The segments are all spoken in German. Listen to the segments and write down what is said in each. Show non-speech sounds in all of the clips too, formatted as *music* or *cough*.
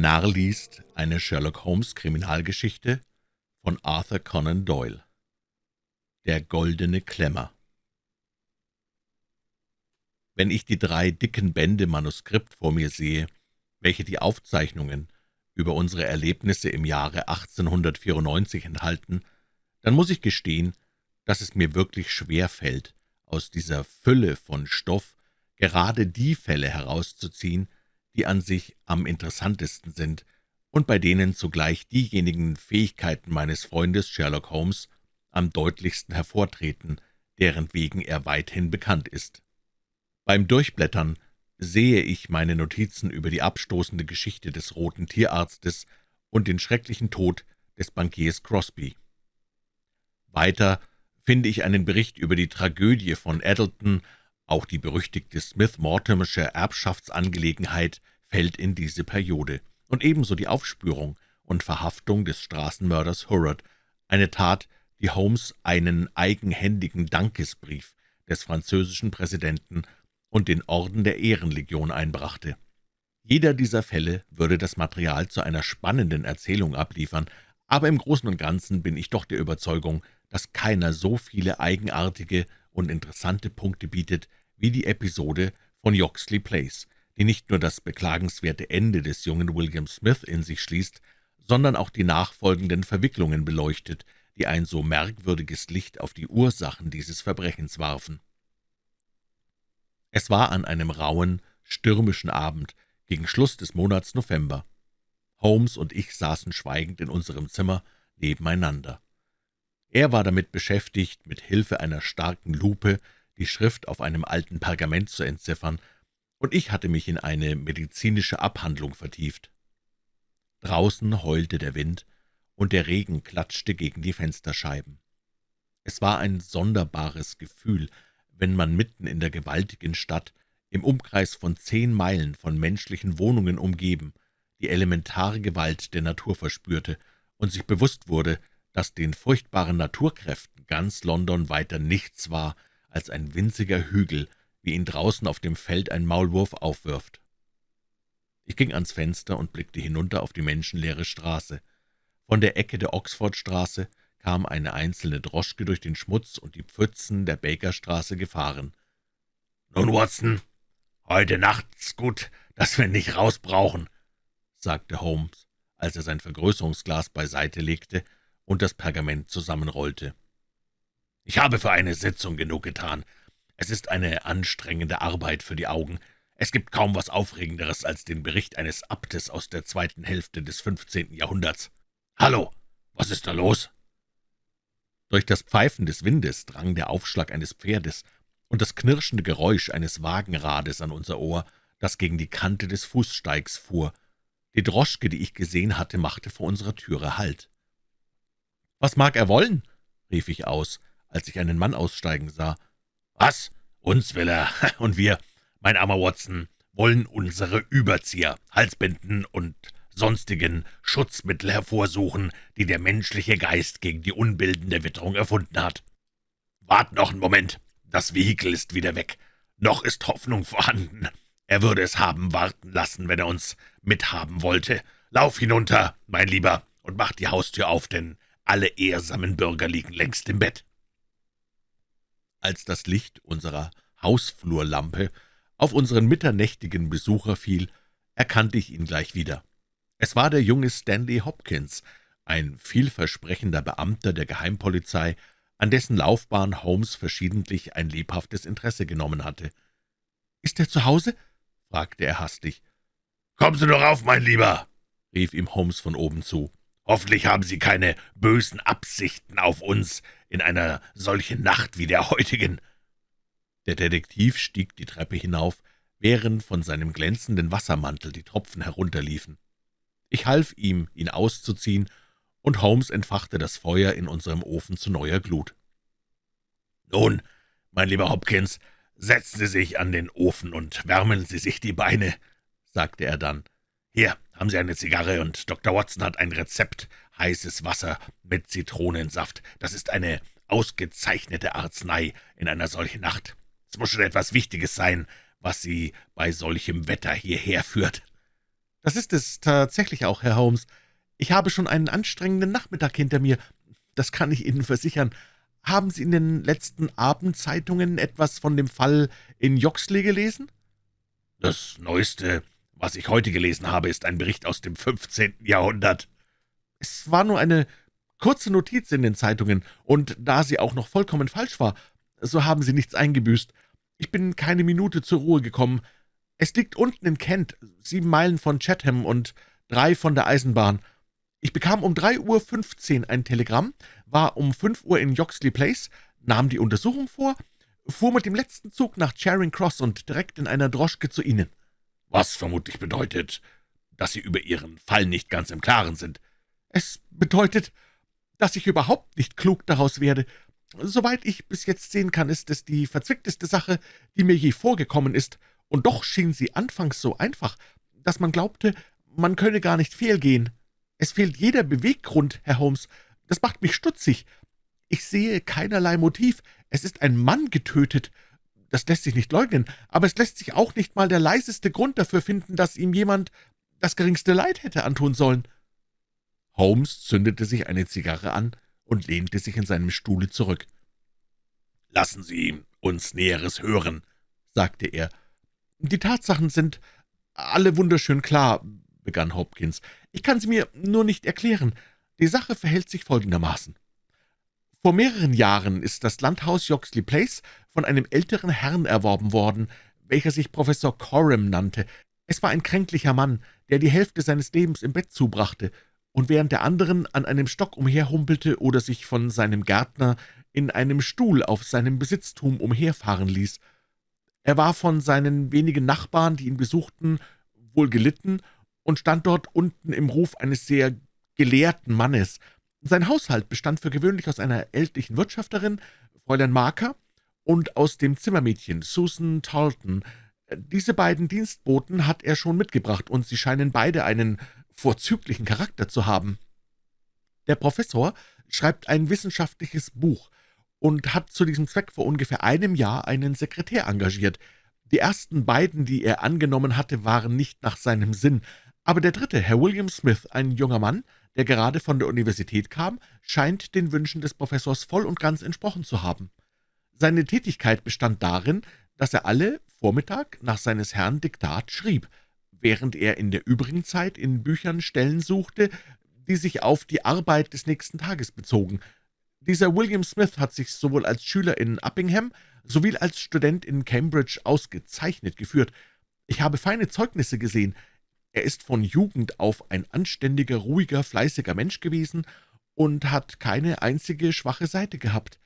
Narr liest eine Sherlock-Holmes-Kriminalgeschichte von Arthur Conan Doyle. Der goldene Klemmer Wenn ich die drei dicken Bände Manuskript vor mir sehe, welche die Aufzeichnungen über unsere Erlebnisse im Jahre 1894 enthalten, dann muss ich gestehen, dass es mir wirklich schwer fällt, aus dieser Fülle von Stoff gerade die Fälle herauszuziehen, die an sich am interessantesten sind und bei denen zugleich diejenigen Fähigkeiten meines Freundes Sherlock Holmes am deutlichsten hervortreten, deren wegen er weithin bekannt ist. Beim Durchblättern sehe ich meine Notizen über die abstoßende Geschichte des roten Tierarztes und den schrecklichen Tod des Bankiers Crosby. Weiter finde ich einen Bericht über die Tragödie von Addleton, auch die berüchtigte Smith-Mortimersche Erbschaftsangelegenheit fällt in diese Periode, und ebenso die Aufspürung und Verhaftung des Straßenmörders Hurrod, eine Tat, die Holmes einen eigenhändigen Dankesbrief des französischen Präsidenten und den Orden der Ehrenlegion einbrachte. Jeder dieser Fälle würde das Material zu einer spannenden Erzählung abliefern, aber im Großen und Ganzen bin ich doch der Überzeugung, dass keiner so viele eigenartige und interessante Punkte bietet wie die Episode von Yoxley Place, die nicht nur das beklagenswerte Ende des jungen William Smith in sich schließt, sondern auch die nachfolgenden Verwicklungen beleuchtet, die ein so merkwürdiges Licht auf die Ursachen dieses Verbrechens warfen. Es war an einem rauen, stürmischen Abend gegen Schluss des Monats November. Holmes und ich saßen schweigend in unserem Zimmer nebeneinander. Er war damit beschäftigt, mit Hilfe einer starken Lupe die Schrift auf einem alten Pergament zu entziffern, und ich hatte mich in eine medizinische Abhandlung vertieft. Draußen heulte der Wind, und der Regen klatschte gegen die Fensterscheiben. Es war ein sonderbares Gefühl, wenn man mitten in der gewaltigen Stadt, im Umkreis von zehn Meilen von menschlichen Wohnungen umgeben, die elementare Gewalt der Natur verspürte und sich bewusst wurde, dass den furchtbaren Naturkräften ganz London weiter nichts war als ein winziger Hügel, wie ihn draußen auf dem Feld ein Maulwurf aufwirft. Ich ging ans Fenster und blickte hinunter auf die menschenleere Straße. Von der Ecke der Oxfordstraße kam eine einzelne Droschke durch den Schmutz und die Pfützen der Bakerstraße gefahren. »Nun, Watson, heute Nacht's gut, dass wir nicht raus brauchen«, sagte Holmes, als er sein Vergrößerungsglas beiseite legte und das Pergament zusammenrollte. »Ich habe für eine Sitzung genug getan. Es ist eine anstrengende Arbeit für die Augen. Es gibt kaum was Aufregenderes als den Bericht eines Abtes aus der zweiten Hälfte des 15. Jahrhunderts. Hallo, was ist da los?« Durch das Pfeifen des Windes drang der Aufschlag eines Pferdes und das knirschende Geräusch eines Wagenrades an unser Ohr, das gegen die Kante des Fußsteigs fuhr. Die Droschke, die ich gesehen hatte, machte vor unserer Türe Halt. »Was mag er wollen?« rief ich aus, als ich einen Mann aussteigen sah. »Was? Uns will er, *laughs* und wir, mein armer Watson, wollen unsere Überzieher, Halsbinden und sonstigen Schutzmittel hervorsuchen, die der menschliche Geist gegen die unbildende Witterung erfunden hat. Wart noch einen Moment, das Vehikel ist wieder weg. Noch ist Hoffnung vorhanden. Er würde es haben warten lassen, wenn er uns mithaben wollte. Lauf hinunter, mein Lieber, und mach die Haustür auf, denn alle ehrsamen Bürger liegen längst im Bett.« Als das Licht unserer Hausflurlampe auf unseren mitternächtigen Besucher fiel, erkannte ich ihn gleich wieder. Es war der junge Stanley Hopkins, ein vielversprechender Beamter der Geheimpolizei, an dessen Laufbahn Holmes verschiedentlich ein lebhaftes Interesse genommen hatte. »Ist er zu Hause?« fragte er hastig. »Kommen Sie doch auf, mein Lieber«, rief ihm Holmes von oben zu. Hoffentlich haben Sie keine bösen Absichten auf uns in einer solchen Nacht wie der heutigen.« Der Detektiv stieg die Treppe hinauf, während von seinem glänzenden Wassermantel die Tropfen herunterliefen. Ich half ihm, ihn auszuziehen, und Holmes entfachte das Feuer in unserem Ofen zu neuer Glut. »Nun, mein lieber Hopkins, setzen Sie sich an den Ofen und wärmen Sie sich die Beine«, sagte er dann. »Hier haben Sie eine Zigarre, und Dr. Watson hat ein Rezept, heißes Wasser mit Zitronensaft. Das ist eine ausgezeichnete Arznei in einer solchen Nacht. Es muss schon etwas Wichtiges sein, was Sie bei solchem Wetter hierher führt.« Das ist es tatsächlich auch, Herr Holmes. Ich habe schon einen anstrengenden Nachmittag hinter mir, das kann ich Ihnen versichern. Haben Sie in den letzten Abendzeitungen etwas von dem Fall in Joxley gelesen?« »Das Neueste, was ich heute gelesen habe, ist ein Bericht aus dem 15. Jahrhundert.« »Es war nur eine kurze Notiz in den Zeitungen, und da sie auch noch vollkommen falsch war, so haben Sie nichts eingebüßt. Ich bin keine Minute zur Ruhe gekommen. Es liegt unten in Kent, sieben Meilen von Chatham und drei von der Eisenbahn. Ich bekam um 3.15 Uhr ein Telegramm, war um 5 Uhr in Yoxley Place, nahm die Untersuchung vor, fuhr mit dem letzten Zug nach Charing Cross und direkt in einer Droschke zu Ihnen.« »Was vermutlich bedeutet, dass Sie über Ihren Fall nicht ganz im Klaren sind.« »Es bedeutet, dass ich überhaupt nicht klug daraus werde. Soweit ich bis jetzt sehen kann, ist es die verzwickteste Sache, die mir je vorgekommen ist, und doch schien sie anfangs so einfach, dass man glaubte, man könne gar nicht fehlgehen. Es fehlt jeder Beweggrund, Herr Holmes. Das macht mich stutzig. Ich sehe keinerlei Motiv. Es ist ein Mann getötet. Das lässt sich nicht leugnen, aber es lässt sich auch nicht mal der leiseste Grund dafür finden, dass ihm jemand das geringste Leid hätte antun sollen.« Holmes zündete sich eine Zigarre an und lehnte sich in seinem Stuhle zurück. »Lassen Sie uns Näheres hören«, sagte er. »Die Tatsachen sind alle wunderschön klar«, begann Hopkins. »Ich kann sie mir nur nicht erklären. Die Sache verhält sich folgendermaßen. Vor mehreren Jahren ist das Landhaus Yoxley Place von einem älteren Herrn erworben worden, welcher sich Professor Coram nannte. Es war ein kränklicher Mann, der die Hälfte seines Lebens im Bett zubrachte und während der anderen an einem Stock umherhumpelte oder sich von seinem Gärtner in einem Stuhl auf seinem Besitztum umherfahren ließ. Er war von seinen wenigen Nachbarn, die ihn besuchten, wohl gelitten und stand dort unten im Ruf eines sehr gelehrten Mannes. Sein Haushalt bestand für gewöhnlich aus einer ältlichen Wirtschafterin, Fräulein Marker, und aus dem Zimmermädchen Susan Talton. Diese beiden Dienstboten hat er schon mitgebracht, und sie scheinen beide einen vorzüglichen Charakter zu haben. Der Professor schreibt ein wissenschaftliches Buch und hat zu diesem Zweck vor ungefähr einem Jahr einen Sekretär engagiert. Die ersten beiden, die er angenommen hatte, waren nicht nach seinem Sinn, aber der dritte, Herr William Smith, ein junger Mann, der gerade von der Universität kam, scheint den Wünschen des Professors voll und ganz entsprochen zu haben. Seine Tätigkeit bestand darin, dass er alle Vormittag nach seines Herrn Diktat schrieb, während er in der übrigen Zeit in Büchern Stellen suchte, die sich auf die Arbeit des nächsten Tages bezogen. Dieser William Smith hat sich sowohl als Schüler in Uppingham sowie als Student in Cambridge ausgezeichnet geführt. Ich habe feine Zeugnisse gesehen, er ist von Jugend auf ein anständiger, ruhiger, fleißiger Mensch gewesen und hat keine einzige schwache Seite gehabt.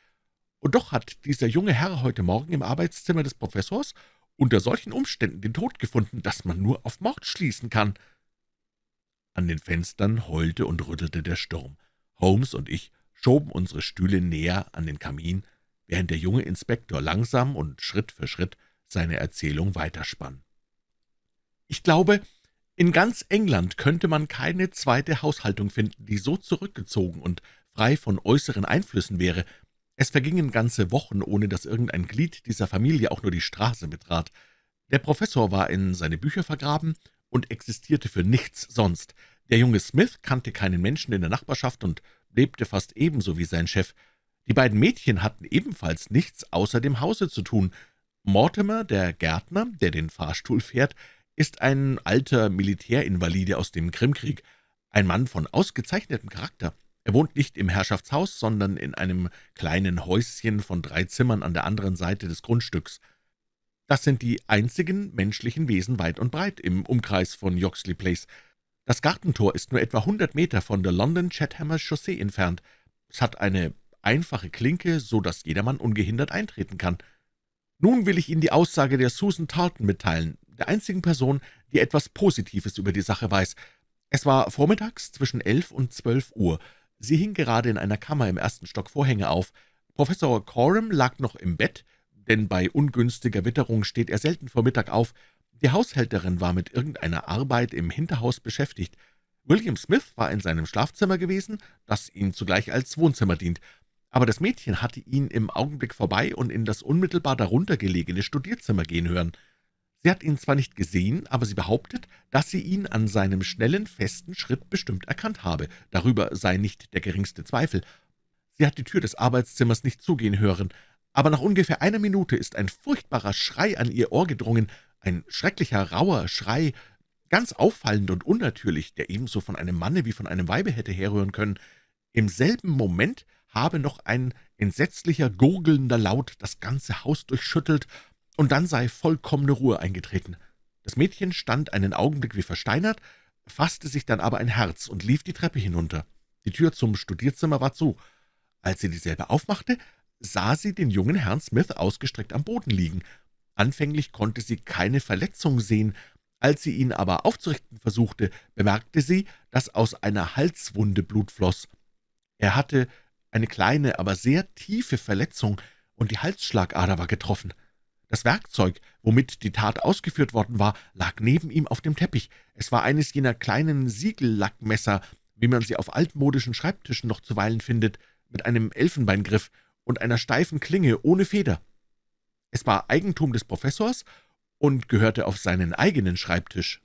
Und doch hat dieser junge Herr heute Morgen im Arbeitszimmer des Professors unter solchen Umständen den Tod gefunden, dass man nur auf Mord schließen kann.« An den Fenstern heulte und rüttelte der Sturm. Holmes und ich schoben unsere Stühle näher an den Kamin, während der junge Inspektor langsam und Schritt für Schritt seine Erzählung weiterspann. »Ich glaube, in ganz England könnte man keine zweite Haushaltung finden, die so zurückgezogen und frei von äußeren Einflüssen wäre. Es vergingen ganze Wochen, ohne dass irgendein Glied dieser Familie auch nur die Straße betrat. Der Professor war in seine Bücher vergraben und existierte für nichts sonst. Der junge Smith kannte keinen Menschen in der Nachbarschaft und lebte fast ebenso wie sein Chef. Die beiden Mädchen hatten ebenfalls nichts außer dem Hause zu tun. Mortimer, der Gärtner, der den Fahrstuhl fährt, ist ein alter Militärinvalide aus dem Krimkrieg, ein Mann von ausgezeichnetem Charakter. Er wohnt nicht im Herrschaftshaus, sondern in einem kleinen Häuschen von drei Zimmern an der anderen Seite des Grundstücks. Das sind die einzigen menschlichen Wesen weit und breit im Umkreis von Yoxley Place. Das Gartentor ist nur etwa hundert Meter von der London Chathamer Chaussee entfernt. Es hat eine einfache Klinke, so dass jedermann ungehindert eintreten kann. Nun will ich Ihnen die Aussage der Susan Tarleton mitteilen, der einzigen Person, die etwas Positives über die Sache weiß. Es war vormittags zwischen elf und zwölf Uhr. Sie hing gerade in einer Kammer im ersten Stock Vorhänge auf. Professor Coram lag noch im Bett, denn bei ungünstiger Witterung steht er selten vor Mittag auf. Die Haushälterin war mit irgendeiner Arbeit im Hinterhaus beschäftigt. William Smith war in seinem Schlafzimmer gewesen, das ihm zugleich als Wohnzimmer dient, aber das Mädchen hatte ihn im Augenblick vorbei und in das unmittelbar darunter gelegene Studierzimmer gehen hören. Sie hat ihn zwar nicht gesehen, aber sie behauptet, dass sie ihn an seinem schnellen, festen Schritt bestimmt erkannt habe. Darüber sei nicht der geringste Zweifel. Sie hat die Tür des Arbeitszimmers nicht zugehen hören, aber nach ungefähr einer Minute ist ein furchtbarer Schrei an ihr Ohr gedrungen, ein schrecklicher, rauer Schrei, ganz auffallend und unnatürlich, der ebenso von einem Manne wie von einem Weibe hätte herrühren können. Im selben Moment habe noch ein entsetzlicher, gurgelnder Laut das ganze Haus durchschüttelt, und dann sei vollkommene Ruhe eingetreten. Das Mädchen stand einen Augenblick wie versteinert, fasste sich dann aber ein Herz und lief die Treppe hinunter. Die Tür zum Studierzimmer war zu. Als sie dieselbe aufmachte, sah sie den jungen Herrn Smith ausgestreckt am Boden liegen. Anfänglich konnte sie keine Verletzung sehen, als sie ihn aber aufzurichten versuchte, bemerkte sie, dass aus einer Halswunde Blut floss. Er hatte eine kleine, aber sehr tiefe Verletzung, und die Halsschlagader war getroffen. Das Werkzeug, womit die Tat ausgeführt worden war, lag neben ihm auf dem Teppich. Es war eines jener kleinen Siegellackmesser, wie man sie auf altmodischen Schreibtischen noch zuweilen findet, mit einem Elfenbeingriff und einer steifen Klinge ohne Feder. Es war Eigentum des Professors und gehörte auf seinen eigenen Schreibtisch.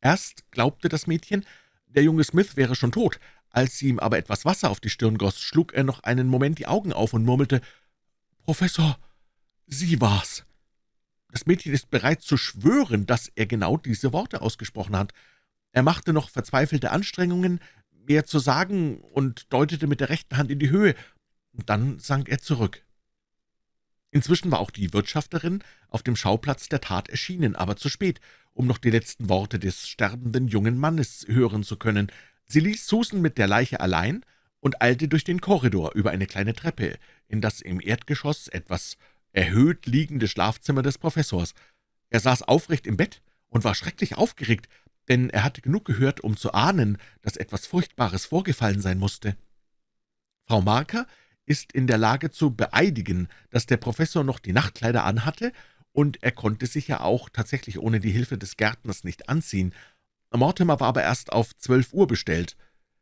Erst glaubte das Mädchen, der junge Smith wäre schon tot. Als sie ihm aber etwas Wasser auf die Stirn goss, schlug er noch einen Moment die Augen auf und murmelte, »Professor, Sie war's!« Das Mädchen ist bereit zu schwören, dass er genau diese Worte ausgesprochen hat. Er machte noch verzweifelte Anstrengungen, mehr zu sagen, und deutete mit der rechten Hand in die Höhe. Dann sank er zurück. Inzwischen war auch die Wirtschafterin auf dem Schauplatz der Tat erschienen, aber zu spät, um noch die letzten Worte des sterbenden jungen Mannes hören zu können. Sie ließ Susan mit der Leiche allein und eilte durch den Korridor über eine kleine Treppe in das im Erdgeschoss etwas erhöht liegende Schlafzimmer des Professors. Er saß aufrecht im Bett und war schrecklich aufgeregt, denn er hatte genug gehört, um zu ahnen, dass etwas Furchtbares vorgefallen sein musste. Frau Marker ist in der Lage zu beeidigen, dass der Professor noch die Nachtkleider anhatte, und er konnte sich ja auch tatsächlich ohne die Hilfe des Gärtners nicht anziehen. Mortimer war aber erst auf zwölf Uhr bestellt.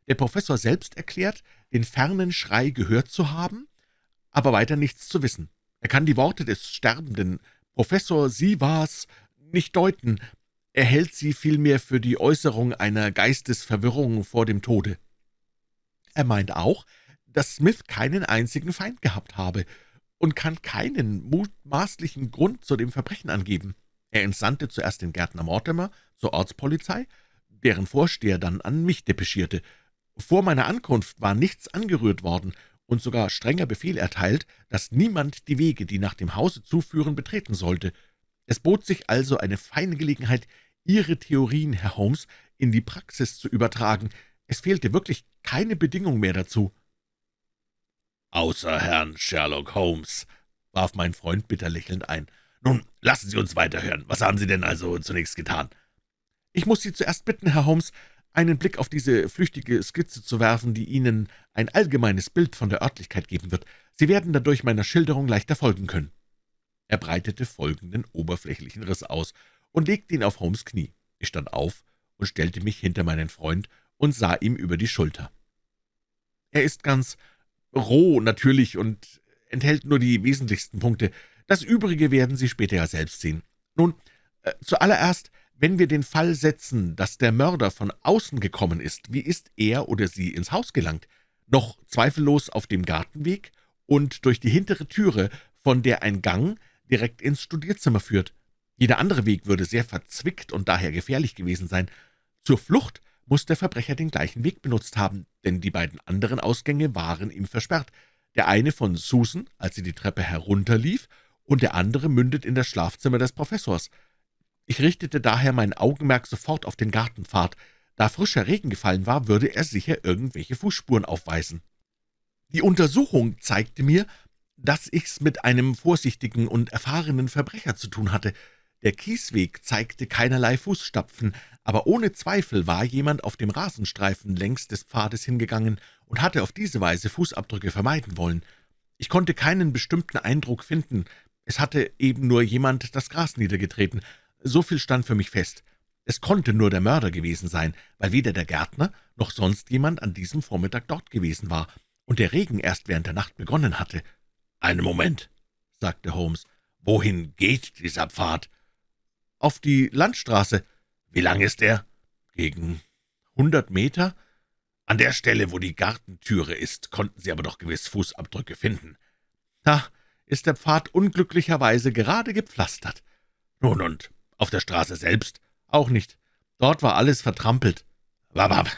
Der Professor selbst erklärt, den fernen Schrei gehört zu haben, aber weiter nichts zu wissen. Er kann die Worte des Sterbenden, »Professor, Sie war's«, nicht deuten. Er hält sie vielmehr für die Äußerung einer Geistesverwirrung vor dem Tode. Er meint auch, dass Smith keinen einzigen Feind gehabt habe und kann keinen mutmaßlichen Grund zu dem Verbrechen angeben. Er entsandte zuerst den Gärtner Mortimer zur Ortspolizei, deren Vorsteher dann an mich depeschierte. Vor meiner Ankunft war nichts angerührt worden und sogar strenger Befehl erteilt, dass niemand die Wege, die nach dem Hause zuführen, betreten sollte. Es bot sich also eine feine Gelegenheit, Ihre Theorien, Herr Holmes, in die Praxis zu übertragen. Es fehlte wirklich keine Bedingung mehr dazu. »Außer Herrn Sherlock Holmes«, warf mein Freund bitter lächelnd ein. »Nun, lassen Sie uns weiterhören. Was haben Sie denn also zunächst getan?« »Ich muss Sie zuerst bitten, Herr Holmes, einen Blick auf diese flüchtige Skizze zu werfen, die Ihnen ein allgemeines Bild von der Örtlichkeit geben wird. Sie werden dadurch meiner Schilderung leichter folgen können.« Er breitete folgenden oberflächlichen Riss aus und legte ihn auf Holmes' Knie. Ich stand auf und stellte mich hinter meinen Freund und sah ihm über die Schulter. »Er ist ganz roh, natürlich, und enthält nur die wesentlichsten Punkte. Das Übrige werden Sie später ja selbst sehen. Nun, äh, zuallererst, wenn wir den Fall setzen, dass der Mörder von außen gekommen ist, wie ist er oder sie ins Haus gelangt? Noch zweifellos auf dem Gartenweg und durch die hintere Türe, von der ein Gang direkt ins Studierzimmer führt. Jeder andere Weg würde sehr verzwickt und daher gefährlich gewesen sein. Zur Flucht muss der Verbrecher den gleichen Weg benutzt haben, denn die beiden anderen Ausgänge waren ihm versperrt. Der eine von Susan, als sie die Treppe herunterlief, und der andere mündet in das Schlafzimmer des Professors. Ich richtete daher mein Augenmerk sofort auf den Gartenpfad. Da frischer Regen gefallen war, würde er sicher irgendwelche Fußspuren aufweisen. Die Untersuchung zeigte mir, dass ich's mit einem vorsichtigen und erfahrenen Verbrecher zu tun hatte. Der Kiesweg zeigte keinerlei Fußstapfen, aber ohne Zweifel war jemand auf dem Rasenstreifen längs des Pfades hingegangen und hatte auf diese Weise Fußabdrücke vermeiden wollen. Ich konnte keinen bestimmten Eindruck finden. Es hatte eben nur jemand das Gras niedergetreten, so viel stand für mich fest. Es konnte nur der Mörder gewesen sein, weil weder der Gärtner noch sonst jemand an diesem Vormittag dort gewesen war und der Regen erst während der Nacht begonnen hatte. »Einen Moment«, sagte Holmes, »wohin geht dieser Pfad?« auf die Landstraße.« »Wie lang ist er?« »Gegen hundert Meter.« »An der Stelle, wo die Gartentüre ist, konnten Sie aber doch gewiss Fußabdrücke finden.« »Da ist der Pfad unglücklicherweise gerade gepflastert.« »Nun, und auf der Straße selbst?« »Auch nicht. Dort war alles vertrampelt.« »Wabab,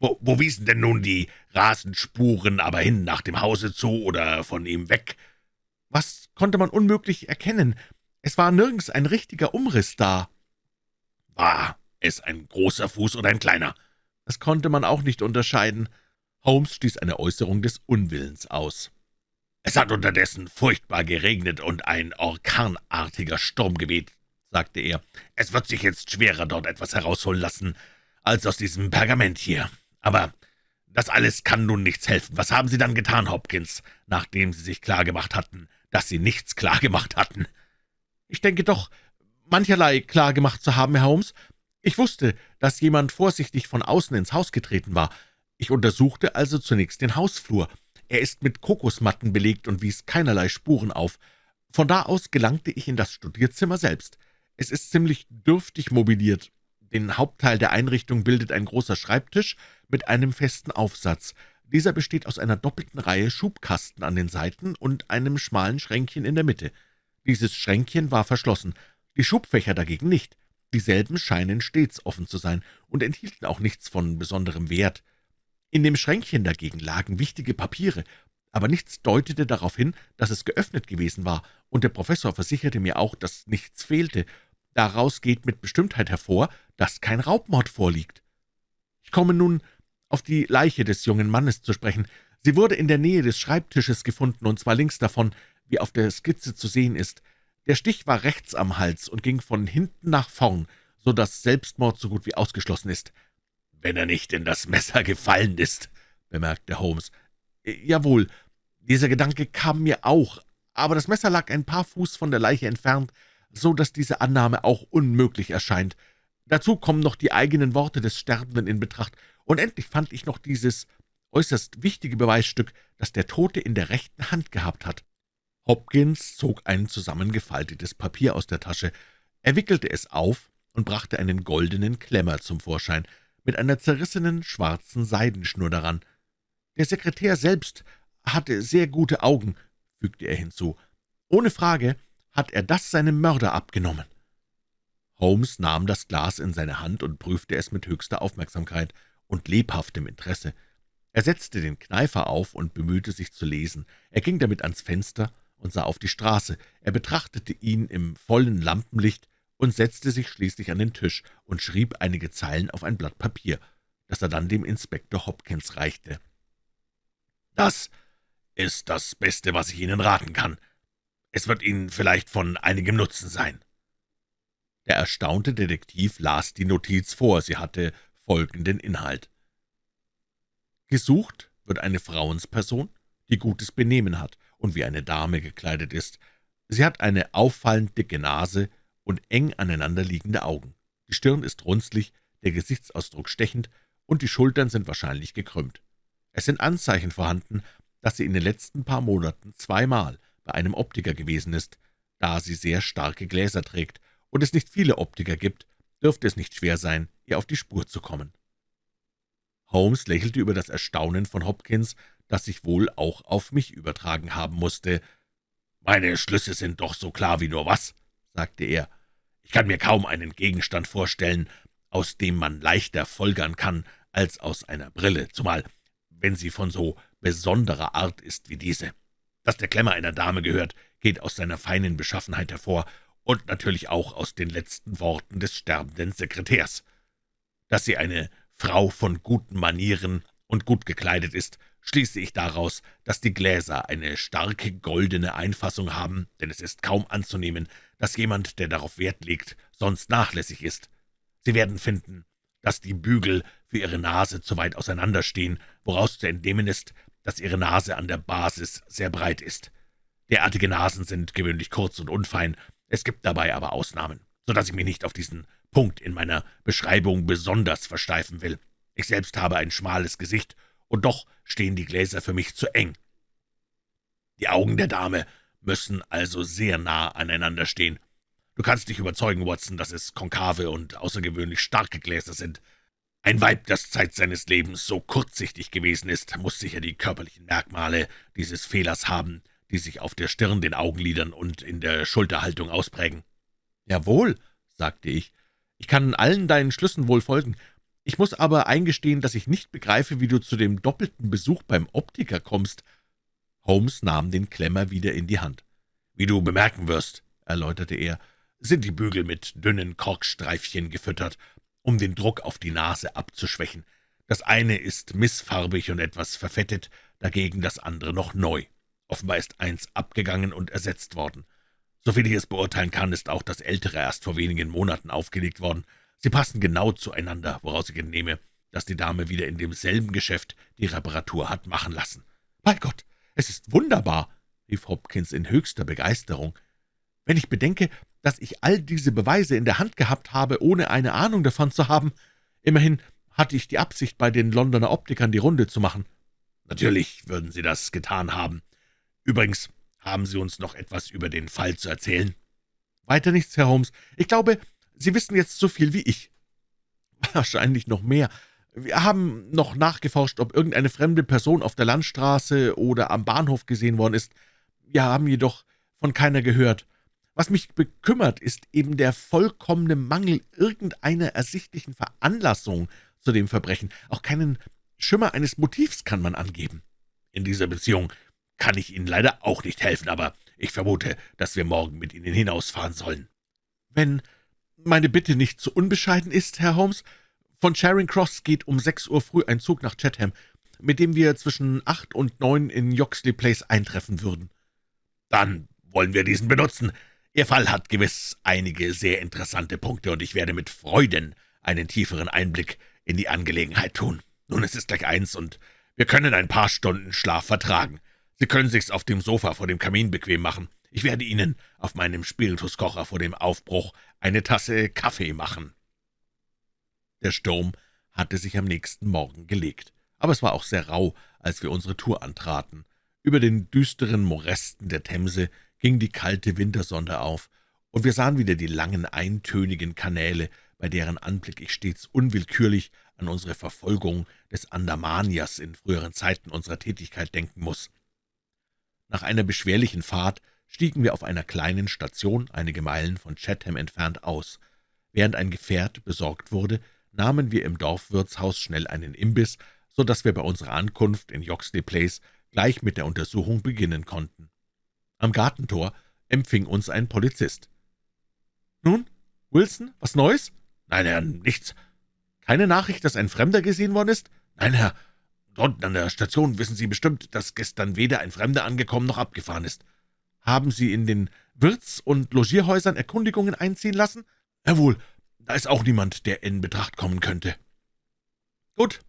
wo, wo wiesen denn nun die Rasenspuren aber hin, nach dem Hause zu oder von ihm weg?« »Was konnte man unmöglich erkennen? Es war nirgends ein richtiger Umriss da.« »War es ein großer Fuß oder ein kleiner?« Das konnte man auch nicht unterscheiden.« Holmes stieß eine Äußerung des Unwillens aus. »Es hat unterdessen furchtbar geregnet und ein orkanartiger Sturm geweht«, sagte er. »Es wird sich jetzt schwerer dort etwas herausholen lassen, als aus diesem Pergament hier. Aber das alles kann nun nichts helfen. Was haben Sie dann getan, Hopkins, nachdem Sie sich klargemacht hatten, dass Sie nichts klargemacht hatten?« »Ich denke doch, mancherlei klargemacht zu haben, Herr Holmes. Ich wusste, dass jemand vorsichtig von außen ins Haus getreten war. Ich untersuchte also zunächst den Hausflur. Er ist mit Kokosmatten belegt und wies keinerlei Spuren auf. Von da aus gelangte ich in das Studierzimmer selbst. Es ist ziemlich dürftig mobiliert. Den Hauptteil der Einrichtung bildet ein großer Schreibtisch mit einem festen Aufsatz. Dieser besteht aus einer doppelten Reihe Schubkasten an den Seiten und einem schmalen Schränkchen in der Mitte. Dieses Schränkchen war verschlossen, die Schubfächer dagegen nicht. Dieselben scheinen stets offen zu sein und enthielten auch nichts von besonderem Wert. In dem Schränkchen dagegen lagen wichtige Papiere, aber nichts deutete darauf hin, dass es geöffnet gewesen war, und der Professor versicherte mir auch, dass nichts fehlte. Daraus geht mit Bestimmtheit hervor, dass kein Raubmord vorliegt. Ich komme nun auf die Leiche des jungen Mannes zu sprechen. Sie wurde in der Nähe des Schreibtisches gefunden, und zwar links davon, wie auf der Skizze zu sehen ist. Der Stich war rechts am Hals und ging von hinten nach vorn, so dass Selbstmord so gut wie ausgeschlossen ist. »Wenn er nicht in das Messer gefallen ist«, bemerkte Holmes. »Jawohl, dieser Gedanke kam mir auch, aber das Messer lag ein paar Fuß von der Leiche entfernt, so dass diese Annahme auch unmöglich erscheint. Dazu kommen noch die eigenen Worte des Sterbenden in Betracht, und endlich fand ich noch dieses äußerst wichtige Beweisstück, das der Tote in der rechten Hand gehabt hat.« Hopkins zog ein zusammengefaltetes Papier aus der Tasche, er wickelte es auf und brachte einen goldenen Klemmer zum Vorschein, mit einer zerrissenen schwarzen Seidenschnur daran. »Der Sekretär selbst hatte sehr gute Augen«, fügte er hinzu. »Ohne Frage hat er das seinem Mörder abgenommen.« Holmes nahm das Glas in seine Hand und prüfte es mit höchster Aufmerksamkeit und lebhaftem Interesse. Er setzte den Kneifer auf und bemühte sich zu lesen. Er ging damit ans Fenster und sah auf die Straße. Er betrachtete ihn im vollen Lampenlicht und setzte sich schließlich an den Tisch und schrieb einige Zeilen auf ein Blatt Papier, das er dann dem Inspektor Hopkins reichte. »Das ist das Beste, was ich Ihnen raten kann. Es wird Ihnen vielleicht von einigem Nutzen sein.« Der erstaunte Detektiv las die Notiz vor. Sie hatte folgenden Inhalt. Gesucht wird eine Frauensperson, die gutes Benehmen hat und wie eine Dame gekleidet ist. Sie hat eine auffallend dicke Nase und eng aneinanderliegende Augen. Die Stirn ist runzlig, der Gesichtsausdruck stechend, und die Schultern sind wahrscheinlich gekrümmt. Es sind Anzeichen vorhanden, dass sie in den letzten paar Monaten zweimal bei einem Optiker gewesen ist. Da sie sehr starke Gläser trägt und es nicht viele Optiker gibt, dürfte es nicht schwer sein, ihr auf die Spur zu kommen. Holmes lächelte über das Erstaunen von Hopkins, das sich wohl auch auf mich übertragen haben musste. »Meine Schlüsse sind doch so klar wie nur was«, sagte er. »Ich kann mir kaum einen Gegenstand vorstellen, aus dem man leichter folgern kann als aus einer Brille, zumal wenn sie von so besonderer Art ist wie diese. Dass der Klemmer einer Dame gehört, geht aus seiner feinen Beschaffenheit hervor und natürlich auch aus den letzten Worten des sterbenden Sekretärs. Dass sie eine Frau von guten Manieren und gut gekleidet ist, schließe ich daraus, dass die Gläser eine starke goldene Einfassung haben, denn es ist kaum anzunehmen, dass jemand, der darauf Wert legt, sonst nachlässig ist. Sie werden finden, dass die Bügel für ihre Nase zu weit auseinanderstehen, woraus zu entnehmen ist, dass ihre Nase an der Basis sehr breit ist. Derartige Nasen sind gewöhnlich kurz und unfein, es gibt dabei aber Ausnahmen, so dass ich mich nicht auf diesen Punkt in meiner Beschreibung besonders versteifen will. Ich selbst habe ein schmales Gesicht, und doch stehen die Gläser für mich zu eng. Die Augen der Dame müssen also sehr nah aneinander stehen. Du kannst dich überzeugen, Watson, dass es konkave und außergewöhnlich starke Gläser sind. Ein Weib, das Zeit seines Lebens so kurzsichtig gewesen ist, muss sicher die körperlichen Merkmale dieses Fehlers haben, die sich auf der Stirn, den Augenlidern und in der Schulterhaltung ausprägen. »Jawohl«, sagte ich, »ich kann allen deinen Schlüssen wohl folgen. Ich muss aber eingestehen, dass ich nicht begreife, wie du zu dem doppelten Besuch beim Optiker kommst.« Holmes nahm den Klemmer wieder in die Hand. »Wie du bemerken wirst«, erläuterte er, »sind die Bügel mit dünnen Korkstreifchen gefüttert, um den Druck auf die Nase abzuschwächen. Das eine ist missfarbig und etwas verfettet, dagegen das andere noch neu. Offenbar ist eins abgegangen und ersetzt worden. Soviel ich es beurteilen kann, ist auch das ältere erst vor wenigen Monaten aufgelegt worden. Sie passen genau zueinander, woraus ich entnehme, dass die Dame wieder in demselben Geschäft die Reparatur hat machen lassen. »Bei Gott, es ist wunderbar«, rief Hopkins in höchster Begeisterung. »Wenn ich bedenke, dass ich all diese Beweise in der Hand gehabt habe, ohne eine Ahnung davon zu haben. Immerhin hatte ich die Absicht, bei den Londoner Optikern die Runde zu machen.« »Natürlich würden Sie das getan haben. Übrigens haben Sie uns noch etwas über den Fall zu erzählen?« »Weiter nichts, Herr Holmes. Ich glaube, Sie wissen jetzt so viel wie ich.« *laughs* »Wahrscheinlich noch mehr. Wir haben noch nachgeforscht, ob irgendeine fremde Person auf der Landstraße oder am Bahnhof gesehen worden ist. Wir haben jedoch von keiner gehört. Was mich bekümmert, ist eben der vollkommene Mangel irgendeiner ersichtlichen Veranlassung zu dem Verbrechen. Auch keinen Schimmer eines Motivs kann man angeben. In dieser Beziehung kann ich Ihnen leider auch nicht helfen, aber ich vermute, dass wir morgen mit Ihnen hinausfahren sollen. Wenn meine Bitte nicht zu unbescheiden ist, Herr Holmes, von Charing Cross geht um sechs Uhr früh ein Zug nach Chatham, mit dem wir zwischen acht und neun in Yoxley Place eintreffen würden. Dann wollen wir diesen benutzen. Ihr Fall hat gewiss einige sehr interessante Punkte, und ich werde mit Freuden einen tieferen Einblick in die Angelegenheit tun. Nun, es ist gleich eins, und wir können ein paar Stunden Schlaf vertragen. Sie können sich's auf dem Sofa vor dem Kamin bequem machen. Ich werde Ihnen auf meinem Spirituskocher vor dem Aufbruch eine Tasse Kaffee machen.« Der Sturm hatte sich am nächsten Morgen gelegt, aber es war auch sehr rau, als wir unsere Tour antraten. Über den düsteren Morästen der Themse ging die kalte Wintersonne auf, und wir sahen wieder die langen, eintönigen Kanäle, bei deren Anblick ich stets unwillkürlich an unsere Verfolgung des Andamanias in früheren Zeiten unserer Tätigkeit denken muss. Nach einer beschwerlichen Fahrt stiegen wir auf einer kleinen Station einige Meilen von Chatham entfernt aus. Während ein Gefährt besorgt wurde, nahmen wir im Dorfwirtshaus schnell einen Imbiss, so dass wir bei unserer Ankunft in Yoxley Place gleich mit der Untersuchung beginnen konnten. Am Gartentor empfing uns ein Polizist. »Nun, Wilson, was Neues?« »Nein, Herr, nichts.« »Keine Nachricht, dass ein Fremder gesehen worden ist?« »Nein, Herr. Dort an der Station wissen Sie bestimmt, dass gestern weder ein Fremder angekommen noch abgefahren ist.« »Haben Sie in den Wirts- und Logierhäusern Erkundigungen einziehen lassen?« »Jawohl, da ist auch niemand, der in Betracht kommen könnte.« »Gut,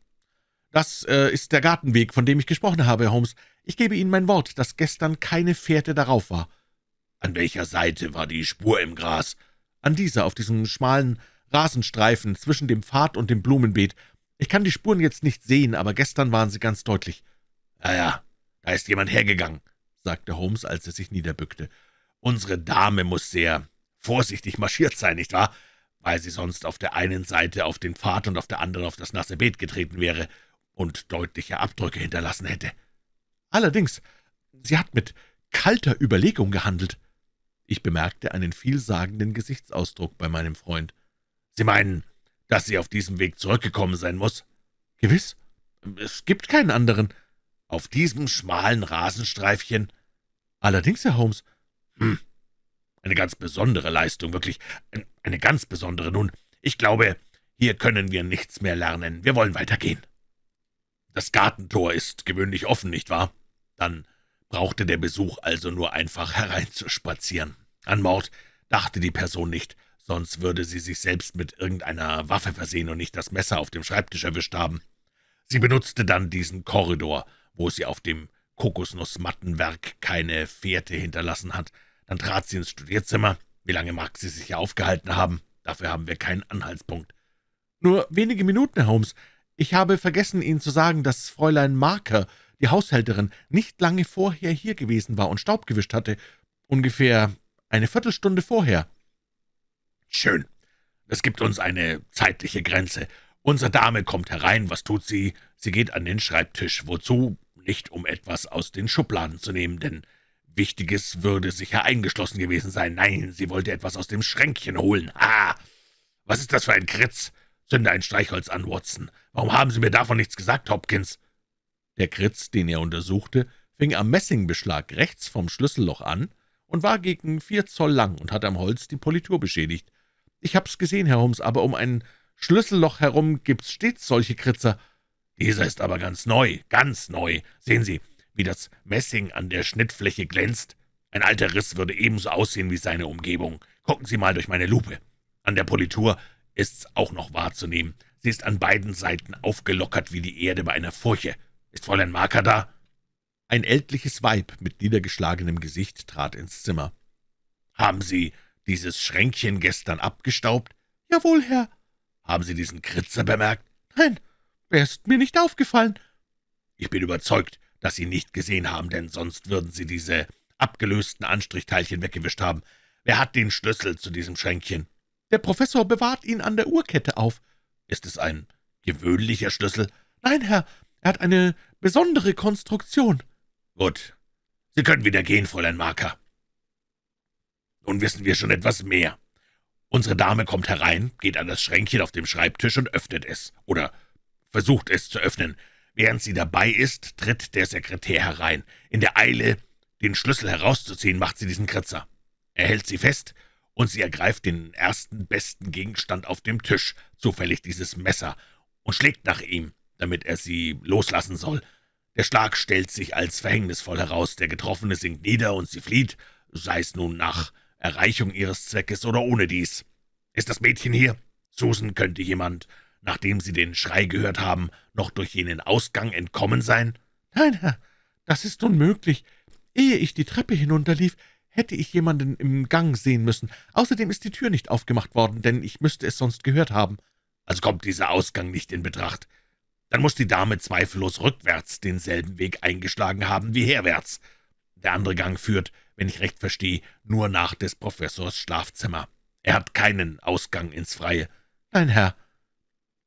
das äh, ist der Gartenweg, von dem ich gesprochen habe, Holmes. Ich gebe Ihnen mein Wort, dass gestern keine Fährte darauf war.« »An welcher Seite war die Spur im Gras?« »An dieser, auf diesem schmalen Rasenstreifen zwischen dem Pfad und dem Blumenbeet. Ich kann die Spuren jetzt nicht sehen, aber gestern waren sie ganz deutlich.« »Ja, ja, da ist jemand hergegangen«, sagte Holmes, als er sich niederbückte. »Unsere Dame muss sehr vorsichtig marschiert sein, nicht wahr? Weil sie sonst auf der einen Seite auf den Pfad und auf der anderen auf das nasse Beet getreten wäre und deutliche Abdrücke hinterlassen hätte. Allerdings, sie hat mit kalter Überlegung gehandelt. Ich bemerkte einen vielsagenden Gesichtsausdruck bei meinem Freund. »Sie meinen, dass sie auf diesem Weg zurückgekommen sein muss?« »Gewiss. Es gibt keinen anderen.« »Auf diesem schmalen Rasenstreifchen?« »Allerdings, Herr Holmes.« »Hm, eine ganz besondere Leistung, wirklich, eine ganz besondere. Nun, ich glaube, hier können wir nichts mehr lernen. Wir wollen weitergehen.« Das Gartentor ist gewöhnlich offen, nicht wahr? Dann brauchte der Besuch also nur einfach hereinzuspazieren. An Mord dachte die Person nicht, sonst würde sie sich selbst mit irgendeiner Waffe versehen und nicht das Messer auf dem Schreibtisch erwischt haben. Sie benutzte dann diesen Korridor, wo sie auf dem Kokosnussmattenwerk keine Fährte hinterlassen hat. Dann trat sie ins Studierzimmer. Wie lange mag sie sich hier aufgehalten haben? Dafür haben wir keinen Anhaltspunkt. »Nur wenige Minuten, Herr Holmes. Ich habe vergessen, Ihnen zu sagen, dass Fräulein Marker, die Haushälterin, nicht lange vorher hier gewesen war und Staub gewischt hatte. Ungefähr eine Viertelstunde vorher.« Schön. Das gibt uns eine zeitliche Grenze. Unsere Dame kommt herein. Was tut sie? Sie geht an den Schreibtisch. Wozu? Nicht, um etwas aus den Schubladen zu nehmen, denn Wichtiges würde sicher eingeschlossen gewesen sein. Nein, sie wollte etwas aus dem Schränkchen holen. Ah! Was ist das für ein Kritz? Zünde ein Streichholz an, Watson. Warum haben Sie mir davon nichts gesagt, Hopkins? Der Kritz, den er untersuchte, fing am Messingbeschlag rechts vom Schlüsselloch an und war gegen vier Zoll lang und hatte am Holz die Politur beschädigt. Ich hab's gesehen, Herr Holmes, aber um ein Schlüsselloch herum gibt's stets solche Kritzer. Dieser ist aber ganz neu, ganz neu. Sehen Sie, wie das Messing an der Schnittfläche glänzt. Ein alter Riss würde ebenso aussehen wie seine Umgebung. Gucken Sie mal durch meine Lupe. An der Politur ist's auch noch wahrzunehmen. Sie ist an beiden Seiten aufgelockert wie die Erde bei einer Furche. Ist Fräulein Marker da?« Ein ältliches Weib mit niedergeschlagenem Gesicht trat ins Zimmer. »Haben Sie dieses Schränkchen gestern abgestaubt?« »Jawohl, Herr.« »Haben Sie diesen Kritzer bemerkt?« »Nein, er ist mir nicht aufgefallen.« »Ich bin überzeugt, dass Sie nicht gesehen haben, denn sonst würden Sie diese abgelösten Anstrichteilchen weggewischt haben. Wer hat den Schlüssel zu diesem Schränkchen?« »Der Professor bewahrt ihn an der Uhrkette auf.« »Ist es ein gewöhnlicher Schlüssel?« »Nein, Herr, er hat eine besondere Konstruktion.« »Gut, Sie können wieder gehen, Fräulein Marker.« »Nun wissen wir schon etwas mehr. Unsere Dame kommt herein, geht an das Schränkchen auf dem Schreibtisch und öffnet es, oder versucht es zu öffnen. Während sie dabei ist, tritt der Sekretär herein. In der Eile, den Schlüssel herauszuziehen, macht sie diesen Kritzer. Er hält sie fest, und sie ergreift den ersten besten Gegenstand auf dem Tisch, zufällig dieses Messer, und schlägt nach ihm, damit er sie loslassen soll. Der Schlag stellt sich als verhängnisvoll heraus, der Getroffene sinkt nieder und sie flieht, sei es nun nach Erreichung ihres Zweckes oder ohne dies. Ist das Mädchen hier? Susan, könnte jemand, nachdem Sie den Schrei gehört haben, noch durch jenen Ausgang entkommen sein?« »Nein, Herr, das ist unmöglich. Ehe ich die Treppe hinunterlief, hätte ich jemanden im Gang sehen müssen. Außerdem ist die Tür nicht aufgemacht worden, denn ich müsste es sonst gehört haben.« »Also kommt dieser Ausgang nicht in Betracht. Dann muss die Dame zweifellos rückwärts denselben Weg eingeschlagen haben wie herwärts. Der andere Gang führt, wenn ich recht verstehe, nur nach des Professors Schlafzimmer. Er hat keinen Ausgang ins Freie.« »Nein, Herr.«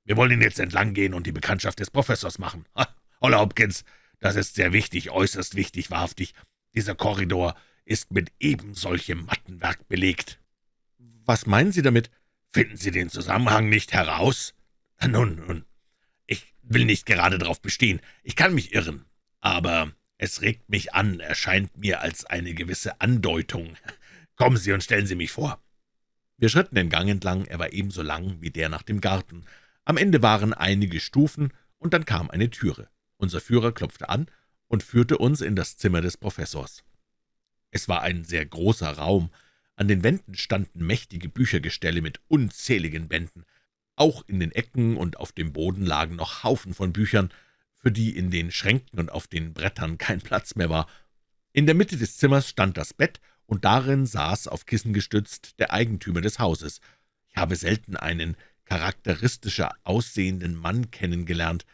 »Wir wollen ihn jetzt entlang gehen und die Bekanntschaft des Professors machen. Ha, Holler Hopkins, das ist sehr wichtig, äußerst wichtig, wahrhaftig. Dieser Korridor ist mit ebensolchem Mattenwerk belegt.« »Was meinen Sie damit?« »Finden Sie den Zusammenhang nicht heraus?« »Nun, nun, ich will nicht gerade darauf bestehen. Ich kann mich irren, aber es regt mich an, erscheint mir als eine gewisse Andeutung. Kommen Sie und stellen Sie mich vor.« Wir schritten den Gang entlang, er war ebenso lang wie der nach dem Garten. Am Ende waren einige Stufen, und dann kam eine Türe. Unser Führer klopfte an und führte uns in das Zimmer des Professors. Es war ein sehr großer Raum. An den Wänden standen mächtige Büchergestelle mit unzähligen Bänden. Auch in den Ecken und auf dem Boden lagen noch Haufen von Büchern, für die in den Schränken und auf den Brettern kein Platz mehr war. In der Mitte des Zimmers stand das Bett, und darin saß, auf Kissen gestützt, der Eigentümer des Hauses. Ich habe selten einen charakteristischer aussehenden Mann kennengelernt.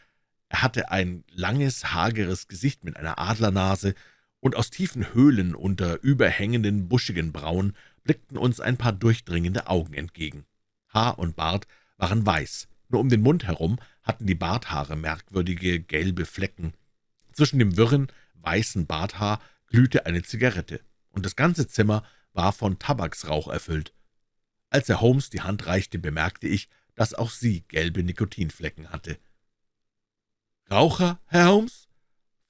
Er hatte ein langes, hageres Gesicht mit einer Adlernase, und aus tiefen Höhlen unter überhängenden, buschigen Brauen blickten uns ein paar durchdringende Augen entgegen. Haar und Bart waren weiß, nur um den Mund herum hatten die Barthaare merkwürdige gelbe Flecken. Zwischen dem wirren, weißen Barthaar glühte eine Zigarette, und das ganze Zimmer war von Tabaksrauch erfüllt. Als er Holmes die Hand reichte, bemerkte ich, dass auch sie gelbe Nikotinflecken hatte. »Raucher, Herr Holmes?«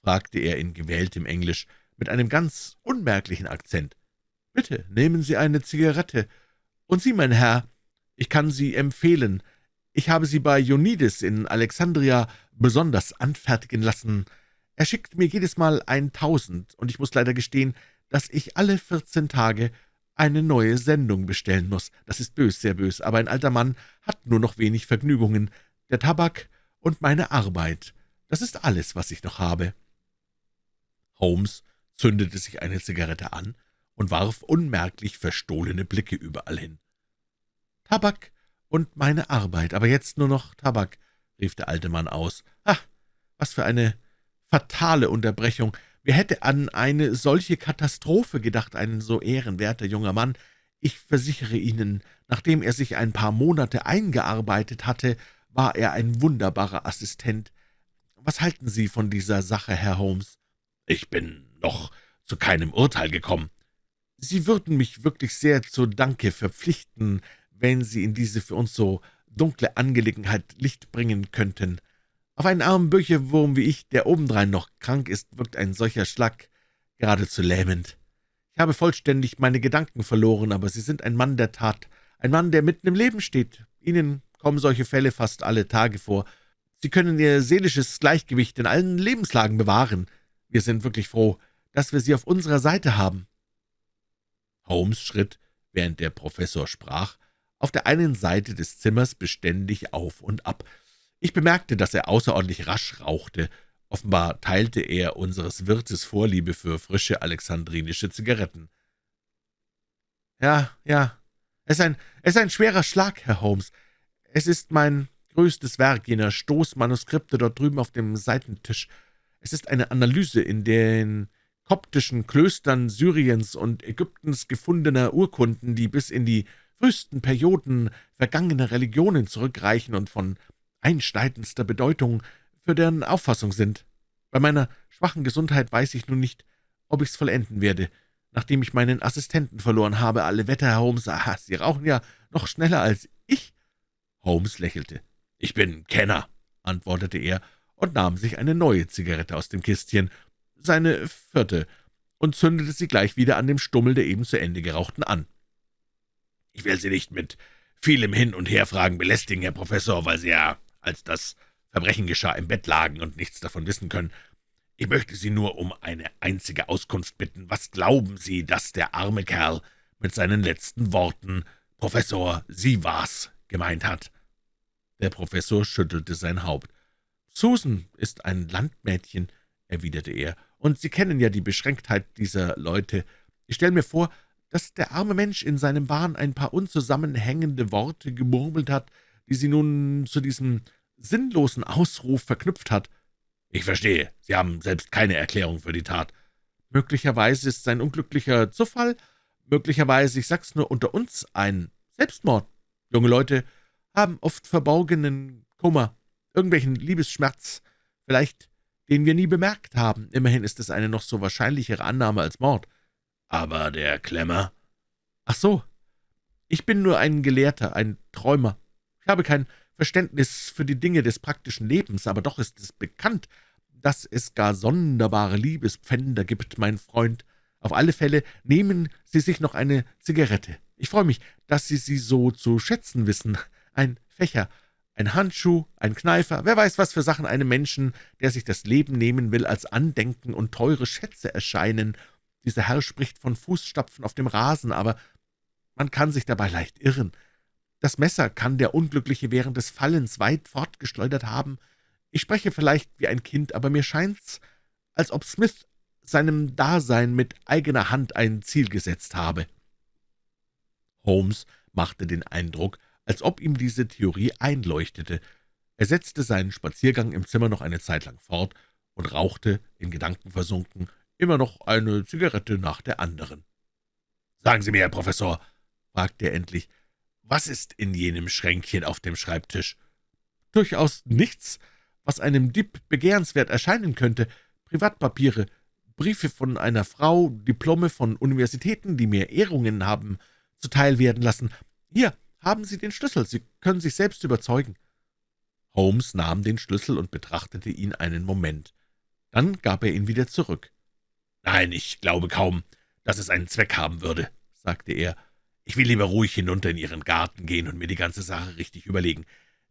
Fragte er in gewähltem Englisch mit einem ganz unmerklichen Akzent. »Bitte, nehmen Sie eine Zigarette. Und Sie, mein Herr, ich kann Sie empfehlen. Ich habe sie bei Ionides in Alexandria besonders anfertigen lassen. Er schickt mir jedes Mal eintausend, und ich muss leider gestehen, dass ich alle vierzehn Tage eine neue Sendung bestellen muss. Das ist bös, sehr bös, aber ein alter Mann hat nur noch wenig Vergnügungen. Der Tabak und meine Arbeit, das ist alles, was ich noch habe.« Holmes zündete sich eine Zigarette an und warf unmerklich verstohlene Blicke überall hin. »Tabak und meine Arbeit, aber jetzt nur noch Tabak«, rief der alte Mann aus. »Ah, was für eine fatale Unterbrechung! Wer hätte an eine solche Katastrophe gedacht, ein so ehrenwerter junger Mann? Ich versichere Ihnen, nachdem er sich ein paar Monate eingearbeitet hatte, war er ein wunderbarer Assistent. Was halten Sie von dieser Sache, Herr Holmes?« »Ich bin noch zu keinem Urteil gekommen.« »Sie würden mich wirklich sehr zu Danke verpflichten, wenn Sie in diese für uns so dunkle Angelegenheit Licht bringen könnten. Auf einen armen Bücherwurm wie ich, der obendrein noch krank ist, wirkt ein solcher Schlag geradezu lähmend. Ich habe vollständig meine Gedanken verloren, aber Sie sind ein Mann der Tat, ein Mann, der mitten im Leben steht. Ihnen kommen solche Fälle fast alle Tage vor. Sie können Ihr seelisches Gleichgewicht in allen Lebenslagen bewahren. Wir sind wirklich froh, dass wir Sie auf unserer Seite haben.« Holmes schritt, während der Professor sprach, auf der einen Seite des Zimmers beständig auf und ab. Ich bemerkte, dass er außerordentlich rasch rauchte. Offenbar teilte er unseres Wirtes Vorliebe für frische alexandrinische Zigaretten. »Ja, ja, es ist ein, es ist ein schwerer Schlag, Herr Holmes. Es ist mein größtes Werk, jener Stoßmanuskripte dort drüben auf dem Seitentisch. Es ist eine Analyse in den koptischen Klöstern Syriens und Ägyptens gefundener Urkunden, die bis in die frühesten Perioden vergangener Religionen zurückreichen und von einschneidendster Bedeutung für deren Auffassung sind. Bei meiner schwachen Gesundheit weiß ich nun nicht, ob ich's vollenden werde, nachdem ich meinen Assistenten verloren habe. Alle Wetter, Holmes, aha, Sie rauchen ja noch schneller als ich.« Holmes lächelte. »Ich bin Kenner«, antwortete er und nahm sich eine neue Zigarette aus dem Kistchen, seine vierte, und zündete sie gleich wieder an dem Stummel der eben zu Ende gerauchten an. »Ich will Sie nicht mit vielem Hin- und Herfragen belästigen, Herr Professor, weil Sie ja, als das Verbrechen geschah, im Bett lagen und nichts davon wissen können. Ich möchte Sie nur um eine einzige Auskunft bitten. Was glauben Sie, dass der arme Kerl mit seinen letzten Worten »Professor, Sie war's«, gemeint hat?« Der Professor schüttelte sein Haupt. »Susan ist ein Landmädchen«, erwiderte er, »und Sie kennen ja die Beschränktheit dieser Leute. Ich stelle mir vor, dass der arme Mensch in seinem Wahn ein paar unzusammenhängende Worte gemurmelt hat, die sie nun zu diesem sinnlosen Ausruf verknüpft hat. »Ich verstehe. Sie haben selbst keine Erklärung für die Tat.« »Möglicherweise ist es ein unglücklicher Zufall, möglicherweise, ich sag's nur unter uns, ein Selbstmord. Junge Leute haben oft verborgenen Kummer, irgendwelchen Liebesschmerz, vielleicht den wir nie bemerkt haben. Immerhin ist es eine noch so wahrscheinlichere Annahme als Mord. Aber der Klemmer? Ach so, ich bin nur ein Gelehrter, ein Träumer. Ich habe kein Verständnis für die Dinge des praktischen Lebens, aber doch ist es bekannt, dass es gar sonderbare Liebespfänder gibt, mein Freund. Auf alle Fälle nehmen Sie sich noch eine Zigarette. Ich freue mich, dass Sie sie so zu schätzen wissen. Ein Fächer, ein Handschuh, ein Kneifer, wer weiß, was für Sachen einem Menschen, der sich das Leben nehmen will, als Andenken und teure Schätze erscheinen. Dieser Herr spricht von Fußstapfen auf dem Rasen, aber man kann sich dabei leicht irren. Das Messer kann der Unglückliche während des Fallens weit fortgeschleudert haben. Ich spreche vielleicht wie ein Kind, aber mir scheint's, als ob Smith seinem Dasein mit eigener Hand ein Ziel gesetzt habe.« Holmes machte den Eindruck, als ob ihm diese Theorie einleuchtete. Er setzte seinen Spaziergang im Zimmer noch eine Zeit lang fort und rauchte, in Gedanken versunken, immer noch eine Zigarette nach der anderen. »Sagen Sie mir, Herr Professor«, fragte er endlich, »was ist in jenem Schränkchen auf dem Schreibtisch?« »Durchaus nichts, was einem Dieb begehrenswert erscheinen könnte. Privatpapiere, Briefe von einer Frau, Diplome von Universitäten, die mir Ehrungen haben zuteil werden lassen. Hier, haben Sie den Schlüssel, Sie können sich selbst überzeugen.« Holmes nahm den Schlüssel und betrachtete ihn einen Moment. Dann gab er ihn wieder zurück. »Nein, ich glaube kaum, dass es einen Zweck haben würde«, sagte er. »Ich will lieber ruhig hinunter in Ihren Garten gehen und mir die ganze Sache richtig überlegen.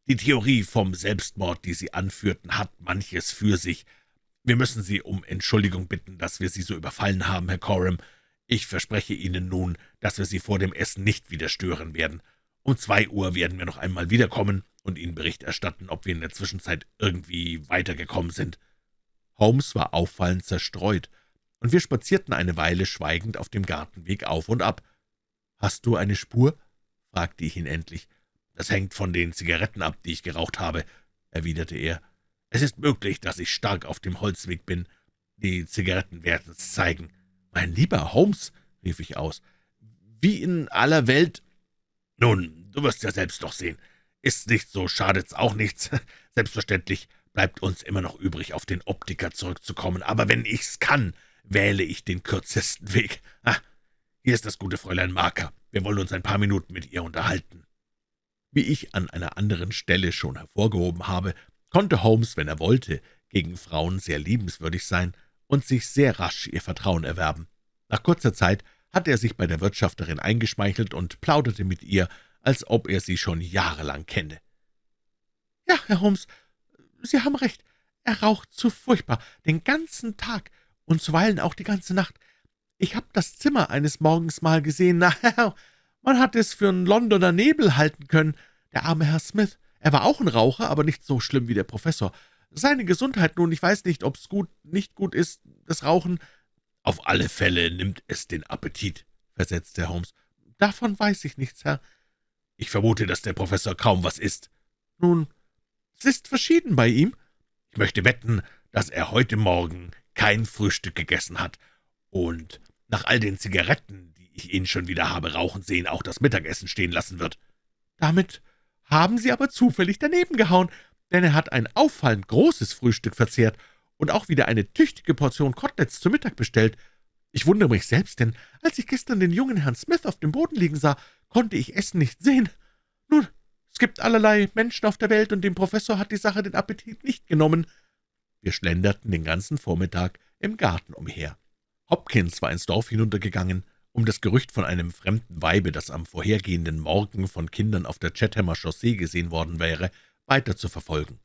Die Theorie vom Selbstmord, die Sie anführten, hat manches für sich. Wir müssen Sie um Entschuldigung bitten, dass wir Sie so überfallen haben, Herr Coram. Ich verspreche Ihnen nun, dass wir Sie vor dem Essen nicht wieder stören werden. Um zwei Uhr werden wir noch einmal wiederkommen und Ihnen Bericht erstatten, ob wir in der Zwischenzeit irgendwie weitergekommen sind.« Holmes war auffallend zerstreut, und wir spazierten eine Weile schweigend auf dem Gartenweg auf und ab. »Hast du eine Spur?« fragte ich ihn endlich. »Das hängt von den Zigaretten ab, die ich geraucht habe«, erwiderte er. »Es ist möglich, dass ich stark auf dem Holzweg bin. Die Zigaretten werden es zeigen.« »Mein lieber Holmes«, rief ich aus, wie in aller Welt. Nun, du wirst ja selbst noch sehen. Ist nicht so, schadet's auch nichts. *laughs* Selbstverständlich bleibt uns immer noch übrig, auf den Optiker zurückzukommen, aber wenn ich's kann, wähle ich den kürzesten Weg. Ah, hier ist das gute Fräulein Marker. Wir wollen uns ein paar Minuten mit ihr unterhalten.« Wie ich an einer anderen Stelle schon hervorgehoben habe, konnte Holmes, wenn er wollte, gegen Frauen sehr liebenswürdig sein und sich sehr rasch ihr Vertrauen erwerben. Nach kurzer Zeit hatte er sich bei der Wirtschafterin eingeschmeichelt und plauderte mit ihr, als ob er sie schon jahrelang kenne. »Ja, Herr Holmes, Sie haben recht. Er raucht zu furchtbar, den ganzen Tag und zuweilen auch die ganze Nacht. Ich habe das Zimmer eines Morgens mal gesehen. Na, man hat es für einen Londoner Nebel halten können. Der arme Herr Smith. Er war auch ein Raucher, aber nicht so schlimm wie der Professor. Seine Gesundheit nun, ich weiß nicht, ob's gut, nicht gut ist, das Rauchen.« »Auf alle Fälle nimmt es den Appetit«, versetzte Holmes. »Davon weiß ich nichts, Herr.« »Ich vermute, dass der Professor kaum was isst.« »Nun, es ist verschieden bei ihm.« »Ich möchte wetten, dass er heute Morgen kein Frühstück gegessen hat und nach all den Zigaretten, die ich ihn schon wieder habe rauchen sehen, auch das Mittagessen stehen lassen wird.« »Damit haben Sie aber zufällig daneben gehauen, denn er hat ein auffallend großes Frühstück verzehrt und auch wieder eine tüchtige Portion Koteletts zu Mittag bestellt. Ich wundere mich selbst, denn als ich gestern den jungen Herrn Smith auf dem Boden liegen sah, konnte ich Essen nicht sehen. Nun, es gibt allerlei Menschen auf der Welt, und dem Professor hat die Sache den Appetit nicht genommen.« Wir schlenderten den ganzen Vormittag im Garten umher. Hopkins war ins Dorf hinuntergegangen, um das Gerücht von einem fremden Weibe, das am vorhergehenden Morgen von Kindern auf der Chathamer Chaussee gesehen worden wäre, weiter zu verfolgen.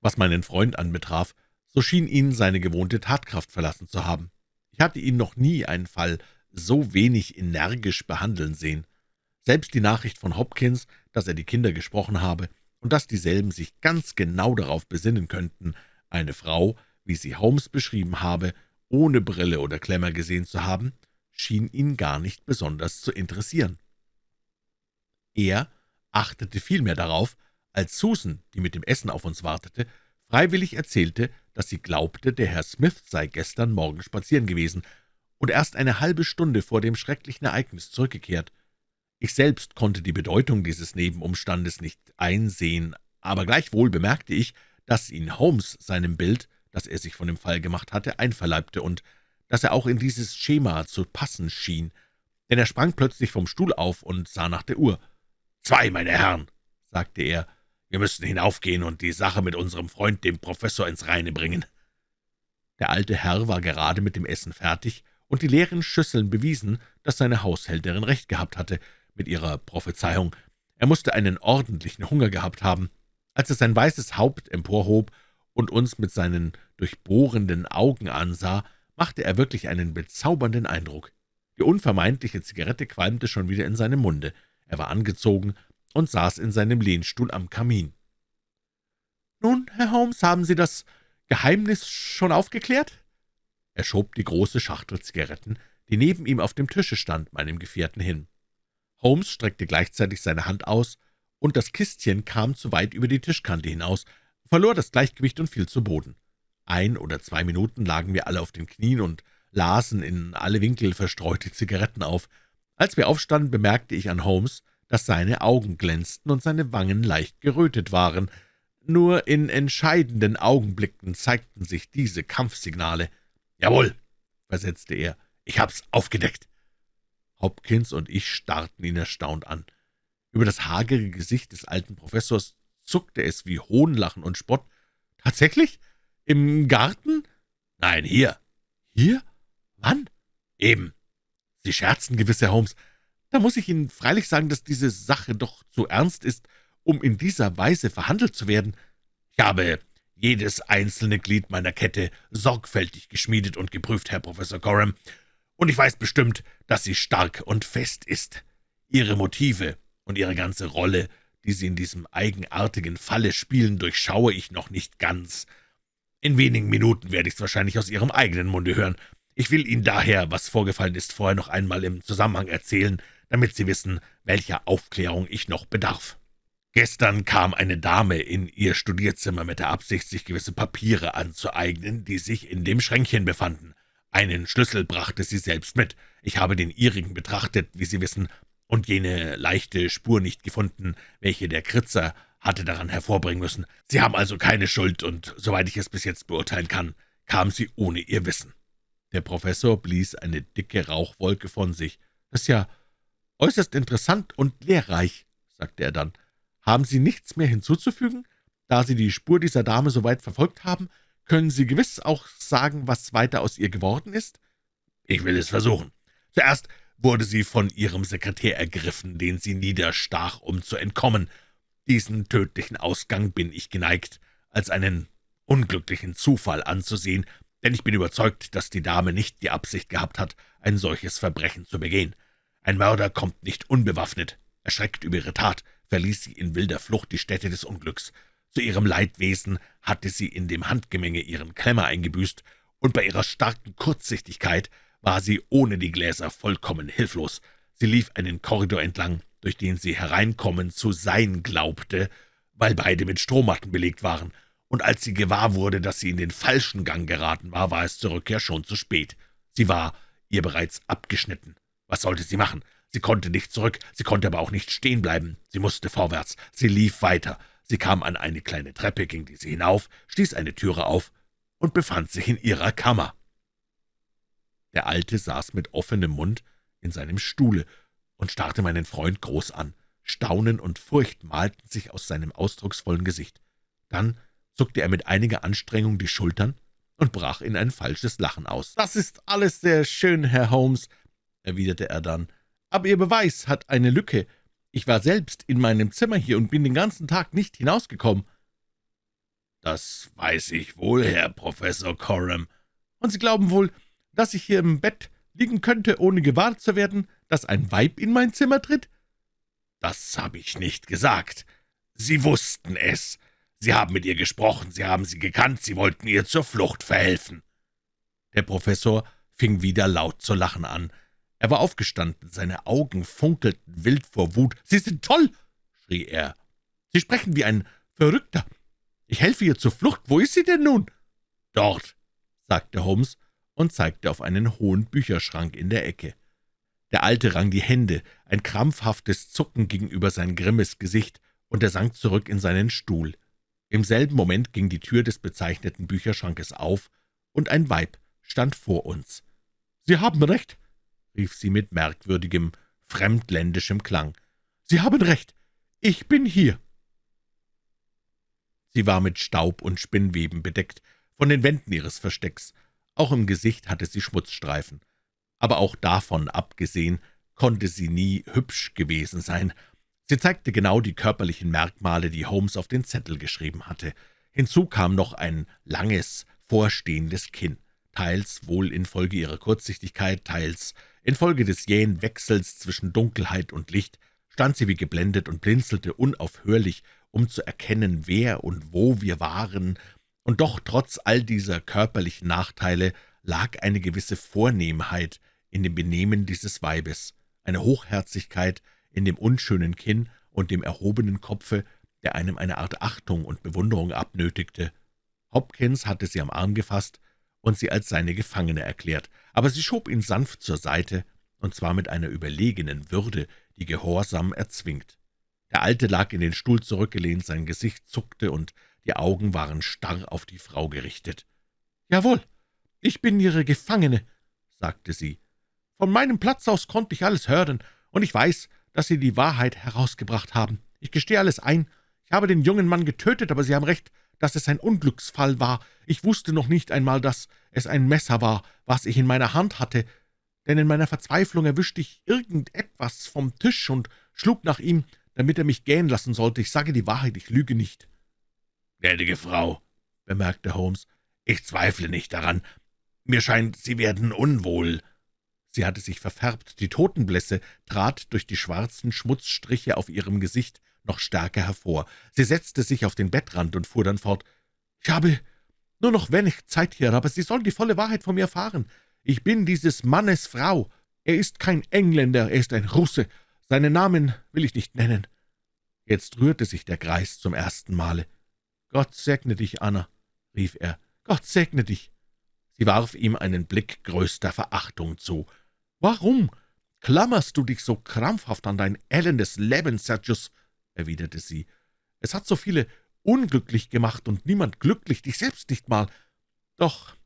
Was meinen Freund anbetraf, so schien ihn seine gewohnte Tatkraft verlassen zu haben. Ich hatte ihn noch nie einen Fall so wenig energisch behandeln sehen. Selbst die Nachricht von Hopkins, dass er die Kinder gesprochen habe und dass dieselben sich ganz genau darauf besinnen könnten, eine Frau, wie sie Holmes beschrieben habe, ohne Brille oder Klemmer gesehen zu haben, schien ihn gar nicht besonders zu interessieren. Er achtete vielmehr darauf, als Susan, die mit dem Essen auf uns wartete, freiwillig erzählte, dass sie glaubte, der Herr Smith sei gestern Morgen spazieren gewesen und erst eine halbe Stunde vor dem schrecklichen Ereignis zurückgekehrt. Ich selbst konnte die Bedeutung dieses Nebenumstandes nicht einsehen, aber gleichwohl bemerkte ich, dass ihn Holmes seinem Bild, das er sich von dem Fall gemacht hatte, einverleibte und dass er auch in dieses Schema zu passen schien, denn er sprang plötzlich vom Stuhl auf und sah nach der Uhr. »Zwei, meine Herren«, sagte er, »wir müssen hinaufgehen und die Sache mit unserem Freund, dem Professor, ins Reine bringen.« Der alte Herr war gerade mit dem Essen fertig, und die leeren Schüsseln bewiesen, dass seine Haushälterin recht gehabt hatte, mit ihrer Prophezeiung. Er musste einen ordentlichen Hunger gehabt haben. Als er sein weißes Haupt emporhob und uns mit seinen durchbohrenden Augen ansah, machte er wirklich einen bezaubernden Eindruck. Die unvermeidliche Zigarette qualmte schon wieder in seinem Munde. Er war angezogen und saß in seinem Lehnstuhl am Kamin. »Nun, Herr Holmes, haben Sie das Geheimnis schon aufgeklärt?« Er schob die große Schachtel Zigaretten, die neben ihm auf dem Tische stand, meinem Gefährten hin. Holmes streckte gleichzeitig seine Hand aus, und das Kistchen kam zu weit über die Tischkante hinaus, verlor das Gleichgewicht und fiel zu Boden. Ein oder zwei Minuten lagen wir alle auf den Knien und lasen in alle Winkel verstreute Zigaretten auf. Als wir aufstanden, bemerkte ich an Holmes, dass seine Augen glänzten und seine Wangen leicht gerötet waren. Nur in entscheidenden Augenblicken zeigten sich diese Kampfsignale. »Jawohl«, versetzte er, »ich hab's aufgedeckt.« Hopkins und ich starrten ihn erstaunt an. Über das hagere Gesicht des alten Professors zuckte es wie Hohnlachen und Spott. »Tatsächlich? Im Garten?« »Nein, hier.« »Hier? Wann?« »Eben. Sie scherzen gewiss, Herr Holmes. Da muss ich Ihnen freilich sagen, dass diese Sache doch zu ernst ist, um in dieser Weise verhandelt zu werden. Ich habe jedes einzelne Glied meiner Kette sorgfältig geschmiedet und geprüft, Herr Professor Coram, und ich weiß bestimmt, dass sie stark und fest ist. Ihre Motive und Ihre ganze Rolle, die Sie in diesem eigenartigen Falle spielen, durchschaue ich noch nicht ganz. In wenigen Minuten werde ich es wahrscheinlich aus Ihrem eigenen Munde hören. Ich will Ihnen daher, was vorgefallen ist, vorher noch einmal im Zusammenhang erzählen, damit Sie wissen, welcher Aufklärung ich noch bedarf. Gestern kam eine Dame in ihr Studierzimmer mit der Absicht, sich gewisse Papiere anzueignen, die sich in dem Schränkchen befanden. Einen Schlüssel brachte sie selbst mit. Ich habe den ihrigen betrachtet, wie Sie wissen, und jene leichte Spur nicht gefunden, welche der Kritzer hatte daran hervorbringen müssen. Sie haben also keine Schuld, und soweit ich es bis jetzt beurteilen kann, kam sie ohne ihr Wissen.« Der Professor blies eine dicke Rauchwolke von sich. »Das ist ja äußerst interessant und lehrreich«, sagte er dann. »Haben Sie nichts mehr hinzuzufügen? Da Sie die Spur dieser Dame so weit verfolgt haben, können Sie gewiss auch sagen, was weiter aus ihr geworden ist?« »Ich will es versuchen. Zuerst wurde sie von ihrem Sekretär ergriffen, den sie niederstach, um zu entkommen. Diesen tödlichen Ausgang bin ich geneigt, als einen unglücklichen Zufall anzusehen, denn ich bin überzeugt, dass die Dame nicht die Absicht gehabt hat, ein solches Verbrechen zu begehen. Ein Mörder kommt nicht unbewaffnet. Erschreckt über ihre Tat, verließ sie in wilder Flucht die Stätte des Unglücks. Zu ihrem Leidwesen hatte sie in dem Handgemenge ihren Klemmer eingebüßt, und bei ihrer starken Kurzsichtigkeit war sie ohne die Gläser vollkommen hilflos. Sie lief einen Korridor entlang, durch den sie hereinkommen zu sein glaubte, weil beide mit Strohmatten belegt waren, und als sie gewahr wurde, dass sie in den falschen Gang geraten war, war es zur Rückkehr schon zu spät. Sie war ihr bereits abgeschnitten. Was sollte sie machen? Sie konnte nicht zurück, sie konnte aber auch nicht stehen bleiben. Sie musste vorwärts. Sie lief weiter. Sie kam an eine kleine Treppe, ging diese hinauf, stieß eine Türe auf und befand sich in ihrer Kammer. Der Alte saß mit offenem Mund in seinem Stuhle und starrte meinen Freund groß an. Staunen und Furcht malten sich aus seinem ausdrucksvollen Gesicht. Dann zuckte er mit einiger Anstrengung die Schultern und brach in ein falsches Lachen aus. »Das ist alles sehr schön, Herr Holmes«, erwiderte er dann, »aber Ihr Beweis hat eine Lücke. Ich war selbst in meinem Zimmer hier und bin den ganzen Tag nicht hinausgekommen.« »Das weiß ich wohl, Herr Professor Coram. Und Sie glauben wohl, dass ich hier im Bett liegen könnte, ohne gewahrt zu werden, dass ein Weib in mein Zimmer tritt?« »Das habe ich nicht gesagt. Sie wussten es. Sie haben mit ihr gesprochen, Sie haben sie gekannt, Sie wollten ihr zur Flucht verhelfen.« Der Professor fing wieder laut zu lachen an. Er war aufgestanden, seine Augen funkelten wild vor Wut. »Sie sind toll!« schrie er. »Sie sprechen wie ein Verrückter. Ich helfe ihr zur Flucht. Wo ist sie denn nun?« »Dort«, sagte Holmes und zeigte auf einen hohen Bücherschrank in der Ecke. Der Alte rang die Hände, ein krampfhaftes Zucken ging über sein grimmes Gesicht, und er sank zurück in seinen Stuhl. Im selben Moment ging die Tür des bezeichneten Bücherschrankes auf, und ein Weib stand vor uns. »Sie haben recht«, rief sie mit merkwürdigem, fremdländischem Klang. »Sie haben recht. Ich bin hier.« Sie war mit Staub und Spinnweben bedeckt, von den Wänden ihres Verstecks, auch im Gesicht hatte sie Schmutzstreifen. Aber auch davon abgesehen konnte sie nie hübsch gewesen sein. Sie zeigte genau die körperlichen Merkmale, die Holmes auf den Zettel geschrieben hatte. Hinzu kam noch ein langes, vorstehendes Kinn, teils wohl infolge ihrer Kurzsichtigkeit, teils infolge des jähen Wechsels zwischen Dunkelheit und Licht, stand sie wie geblendet und blinzelte unaufhörlich, um zu erkennen, wer und wo wir waren und doch trotz all dieser körperlichen Nachteile lag eine gewisse Vornehmheit in dem Benehmen dieses Weibes, eine Hochherzigkeit in dem unschönen Kinn und dem erhobenen Kopfe, der einem eine Art Achtung und Bewunderung abnötigte. Hopkins hatte sie am Arm gefasst und sie als seine Gefangene erklärt, aber sie schob ihn sanft zur Seite, und zwar mit einer überlegenen Würde, die Gehorsam erzwingt. Der Alte lag in den Stuhl zurückgelehnt, sein Gesicht zuckte, und die Augen waren starr auf die Frau gerichtet. »Jawohl, ich bin Ihre Gefangene«, sagte sie. »Von meinem Platz aus konnte ich alles hören, und ich weiß, dass Sie die Wahrheit herausgebracht haben. Ich gestehe alles ein. Ich habe den jungen Mann getötet, aber Sie haben recht, dass es ein Unglücksfall war. Ich wusste noch nicht einmal, dass es ein Messer war, was ich in meiner Hand hatte, denn in meiner Verzweiflung erwischte ich irgendetwas vom Tisch und schlug nach ihm, damit er mich gehen lassen sollte. Ich sage die Wahrheit, ich lüge nicht.« »Gnädige Frau«, bemerkte Holmes, »ich zweifle nicht daran. Mir scheint, Sie werden unwohl.« Sie hatte sich verfärbt, die Totenblässe trat durch die schwarzen Schmutzstriche auf ihrem Gesicht noch stärker hervor. Sie setzte sich auf den Bettrand und fuhr dann fort. »Ich habe nur noch wenig Zeit hier, aber Sie sollen die volle Wahrheit von mir erfahren. Ich bin dieses Mannes Frau. Er ist kein Engländer, er ist ein Russe. Seinen Namen will ich nicht nennen.« Jetzt rührte sich der Greis zum ersten Male. »Gott segne dich, Anna«, rief er, »Gott segne dich!« Sie warf ihm einen Blick größter Verachtung zu. »Warum klammerst du dich so krampfhaft an dein ellendes Leben, Sergius?« Erwiderte sie. »Es hat so viele unglücklich gemacht und niemand glücklich, dich selbst nicht mal. Doch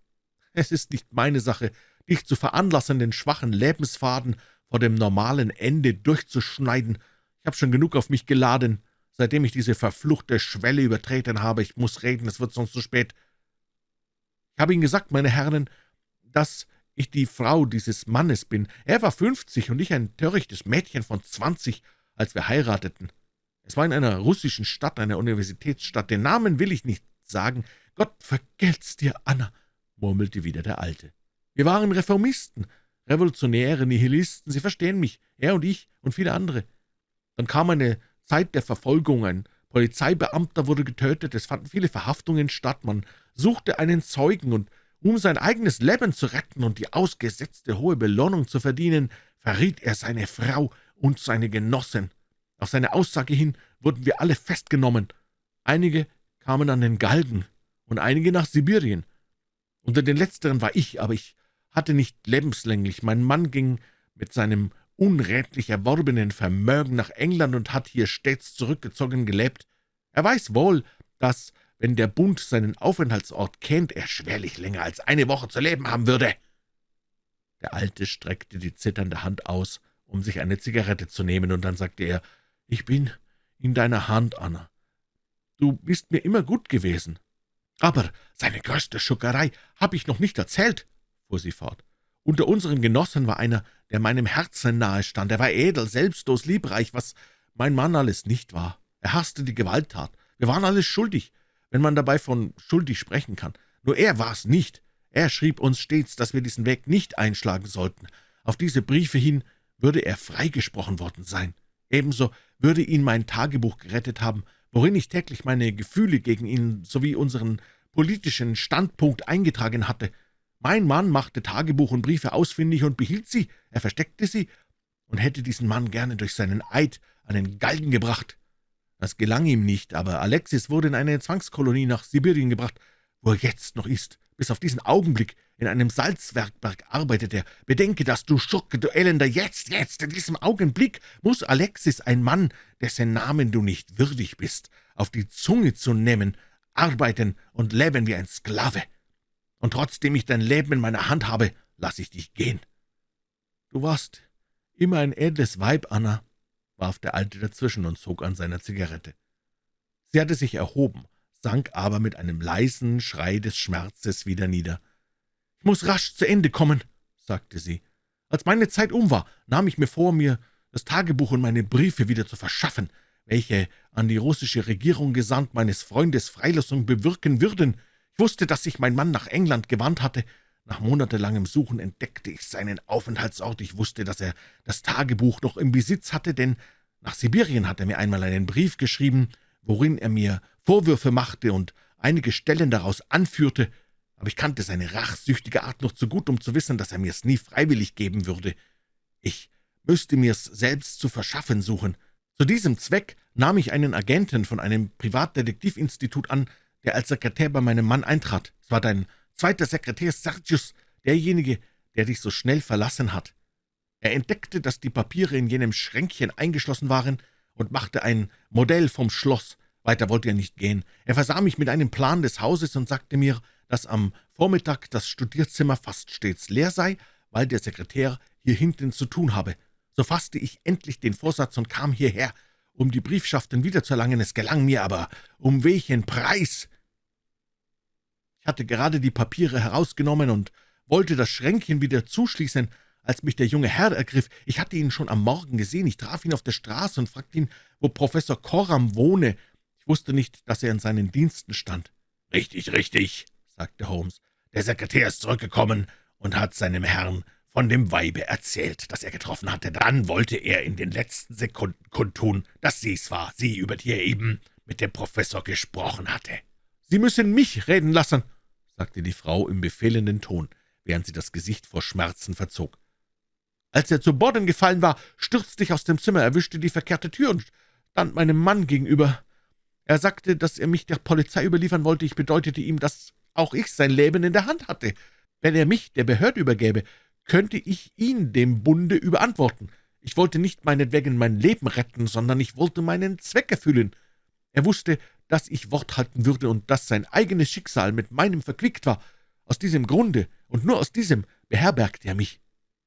es ist nicht meine Sache, dich zu veranlassen, den schwachen Lebensfaden vor dem normalen Ende durchzuschneiden. Ich habe schon genug auf mich geladen, seitdem ich diese verfluchte Schwelle übertreten habe. Ich muss reden, es wird sonst zu spät. Ich habe Ihnen gesagt, meine Herren, dass ich die Frau dieses Mannes bin. Er war fünfzig und ich ein törichtes Mädchen von zwanzig, als wir heirateten. Es war in einer russischen Stadt, einer Universitätsstadt. Den Namen will ich nicht sagen. Gott vergelt's dir, Anna, murmelte wieder der Alte. Wir waren Reformisten, Revolutionäre, Nihilisten, Sie verstehen mich, er und ich und viele andere. Dann kam eine Zeit der Verfolgung, ein Polizeibeamter wurde getötet, es fanden viele Verhaftungen statt, man suchte einen Zeugen, und um sein eigenes Leben zu retten und die ausgesetzte hohe Belohnung zu verdienen, verriet er seine Frau und seine Genossin. Auf seine Aussage hin wurden wir alle festgenommen. Einige kamen an den Galgen und einige nach Sibirien. Unter den Letzteren war ich, aber ich hatte nicht lebenslänglich. Mein Mann ging mit seinem unrätlich erworbenen Vermögen nach England und hat hier stets zurückgezogen gelebt. Er weiß wohl, dass, wenn der Bund seinen Aufenthaltsort kennt, er schwerlich länger als eine Woche zu leben haben würde.« Der Alte streckte die zitternde Hand aus, um sich eine Zigarette zu nehmen, und dann sagte er, »Ich bin in deiner Hand, Anna. Du bist mir immer gut gewesen. Aber seine größte Schuckerei habe ich noch nicht erzählt fuhr sie fort. »Unter unseren Genossen war einer, der meinem Herzen nahe stand. Er war edel, selbstlos, liebreich, was mein Mann alles nicht war. Er hasste die Gewalttat. Wir waren alles schuldig, wenn man dabei von schuldig sprechen kann. Nur er war es nicht. Er schrieb uns stets, dass wir diesen Weg nicht einschlagen sollten. Auf diese Briefe hin würde er freigesprochen worden sein. Ebenso würde ihn mein Tagebuch gerettet haben, worin ich täglich meine Gefühle gegen ihn sowie unseren politischen Standpunkt eingetragen hatte. Mein Mann machte Tagebuch und Briefe ausfindig und behielt sie, er versteckte sie und hätte diesen Mann gerne durch seinen Eid an den Galgen gebracht. Das gelang ihm nicht, aber Alexis wurde in eine Zwangskolonie nach Sibirien gebracht, wo er jetzt noch ist. Bis auf diesen Augenblick in einem Salzwerkberg arbeitet er. Bedenke das, du Schurke, du Elender, jetzt, jetzt, in diesem Augenblick muss Alexis, ein Mann, dessen Namen du nicht würdig bist, auf die Zunge zu nehmen, arbeiten und leben wie ein Sklave und trotzdem ich dein Leben in meiner Hand habe, lasse ich dich gehen.« »Du warst immer ein edles Weib, Anna«, warf der Alte dazwischen und zog an seiner Zigarette. Sie hatte sich erhoben, sank aber mit einem leisen Schrei des Schmerzes wieder nieder. »Ich muss rasch zu Ende kommen«, sagte sie. »Als meine Zeit um war, nahm ich mir vor, mir das Tagebuch und meine Briefe wieder zu verschaffen, welche an die russische Regierung gesandt meines Freundes Freilassung bewirken würden. Ich wusste, dass sich mein Mann nach England gewandt hatte. Nach monatelangem Suchen entdeckte ich seinen Aufenthaltsort. Ich wusste, dass er das Tagebuch noch im Besitz hatte, denn nach Sibirien hat er mir einmal einen Brief geschrieben, worin er mir Vorwürfe machte und einige Stellen daraus anführte, aber ich kannte seine rachsüchtige Art noch zu gut, um zu wissen, dass er mir's nie freiwillig geben würde. Ich müsste mir's selbst zu verschaffen suchen. Zu diesem Zweck nahm ich einen Agenten von einem Privatdetektivinstitut an, der als Sekretär bei meinem Mann eintrat. Es war dein zweiter Sekretär Sergius, derjenige, der dich so schnell verlassen hat. Er entdeckte, dass die Papiere in jenem Schränkchen eingeschlossen waren und machte ein Modell vom Schloss. Weiter wollte er nicht gehen. Er versah mich mit einem Plan des Hauses und sagte mir, dass am Vormittag das Studierzimmer fast stets leer sei, weil der Sekretär hier hinten zu tun habe. So fasste ich endlich den Vorsatz und kam hierher, um die Briefschaften wiederzuerlangen. Es gelang mir aber. Um welchen Preis? Ich hatte gerade die Papiere herausgenommen und wollte das Schränkchen wieder zuschließen, als mich der junge Herr ergriff. Ich hatte ihn schon am Morgen gesehen. Ich traf ihn auf der Straße und fragte ihn, wo Professor Coram wohne. Ich wusste nicht, dass er in seinen Diensten stand. »Richtig, richtig«, sagte Holmes. »Der Sekretär ist zurückgekommen und hat seinem Herrn von dem Weibe erzählt, das er getroffen hatte. Dann wollte er in den letzten Sekunden kundtun, dass sie's war, sie, über die er eben mit dem Professor gesprochen hatte.« »Sie müssen mich reden lassen«, sagte die Frau im befehlenden Ton, während sie das Gesicht vor Schmerzen verzog. Als er zu Boden gefallen war, stürzte ich aus dem Zimmer, erwischte die verkehrte Tür und stand meinem Mann gegenüber. Er sagte, dass er mich der Polizei überliefern wollte. Ich bedeutete ihm, dass auch ich sein Leben in der Hand hatte. Wenn er mich der Behörde übergäbe, könnte ich ihn dem Bunde überantworten. Ich wollte nicht meinetwegen mein Leben retten, sondern ich wollte meinen Zweck erfüllen. Er wusste, dass ich Wort halten würde und dass sein eigenes Schicksal mit meinem verquickt war. Aus diesem Grunde und nur aus diesem beherbergte er mich.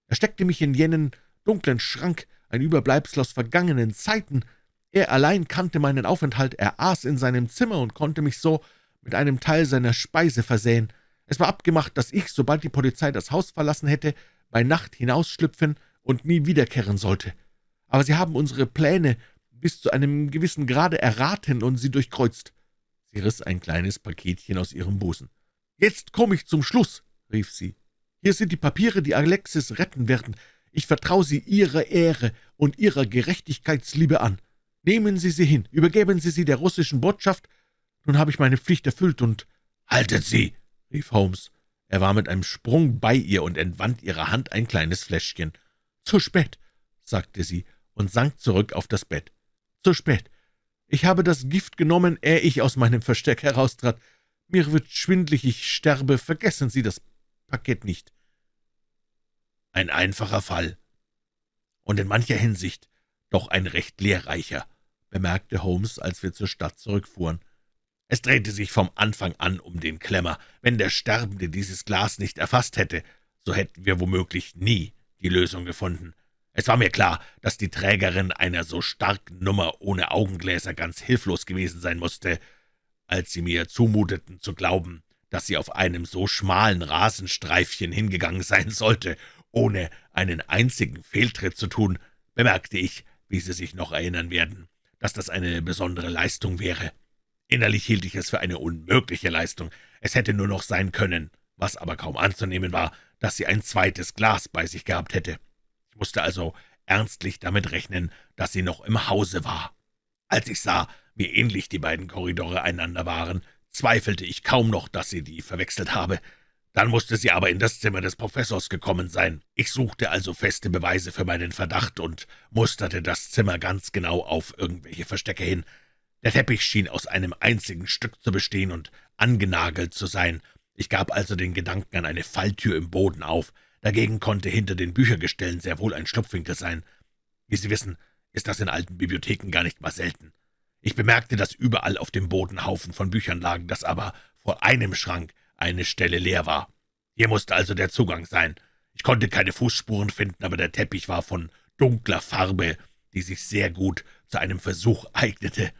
Er steckte mich in jenen dunklen Schrank, ein Überbleibsel aus vergangenen Zeiten. Er allein kannte meinen Aufenthalt, er aß in seinem Zimmer und konnte mich so mit einem Teil seiner Speise versehen. Es war abgemacht, dass ich, sobald die Polizei das Haus verlassen hätte, bei Nacht hinausschlüpfen und nie wiederkehren sollte. Aber Sie haben unsere Pläne bis zu einem gewissen Grade erraten und sie durchkreuzt. Sie riss ein kleines Paketchen aus ihrem Busen. »Jetzt komme ich zum Schluss«, rief sie. »Hier sind die Papiere, die Alexis retten werden. Ich vertraue sie Ihrer Ehre und Ihrer Gerechtigkeitsliebe an. Nehmen Sie sie hin, übergeben Sie sie der russischen Botschaft. Nun habe ich meine Pflicht erfüllt und...« »Haltet Sie!« rief Holmes. Er war mit einem Sprung bei ihr und entwand ihrer Hand ein kleines Fläschchen. »Zu spät«, sagte sie und sank zurück auf das Bett. »Zu spät. Ich habe das Gift genommen, ehe ich aus meinem Versteck heraustrat. Mir wird schwindlig, ich sterbe. Vergessen Sie das Paket nicht.« Ein einfacher Fall. Und in mancher Hinsicht doch ein recht lehrreicher, bemerkte Holmes, als wir zur Stadt zurückfuhren. Es drehte sich vom Anfang an um den Klemmer. Wenn der Sterbende dieses Glas nicht erfasst hätte, so hätten wir womöglich nie die Lösung gefunden. Es war mir klar, dass die Trägerin einer so starken Nummer ohne Augengläser ganz hilflos gewesen sein musste. Als sie mir zumuteten zu glauben, dass sie auf einem so schmalen Rasenstreifchen hingegangen sein sollte, ohne einen einzigen Fehltritt zu tun, bemerkte ich, wie Sie sich noch erinnern werden, dass das eine besondere Leistung wäre. Innerlich hielt ich es für eine unmögliche Leistung. Es hätte nur noch sein können, was aber kaum anzunehmen war, dass sie ein zweites Glas bei sich gehabt hätte. Ich musste also ernstlich damit rechnen, dass sie noch im Hause war. Als ich sah, wie ähnlich die beiden Korridore einander waren, zweifelte ich kaum noch, dass sie die verwechselt habe. Dann musste sie aber in das Zimmer des Professors gekommen sein. Ich suchte also feste Beweise für meinen Verdacht und musterte das Zimmer ganz genau auf irgendwelche Verstecke hin. Der Teppich schien aus einem einzigen Stück zu bestehen und angenagelt zu sein. Ich gab also den Gedanken an eine Falltür im Boden auf. Dagegen konnte hinter den Büchergestellen sehr wohl ein Schlupfwinkel sein. Wie Sie wissen, ist das in alten Bibliotheken gar nicht mal selten. Ich bemerkte, dass überall auf dem Boden Haufen von Büchern lagen, dass aber vor einem Schrank eine Stelle leer war. Hier musste also der Zugang sein. Ich konnte keine Fußspuren finden, aber der Teppich war von dunkler Farbe, die sich sehr gut zu einem Versuch eignete.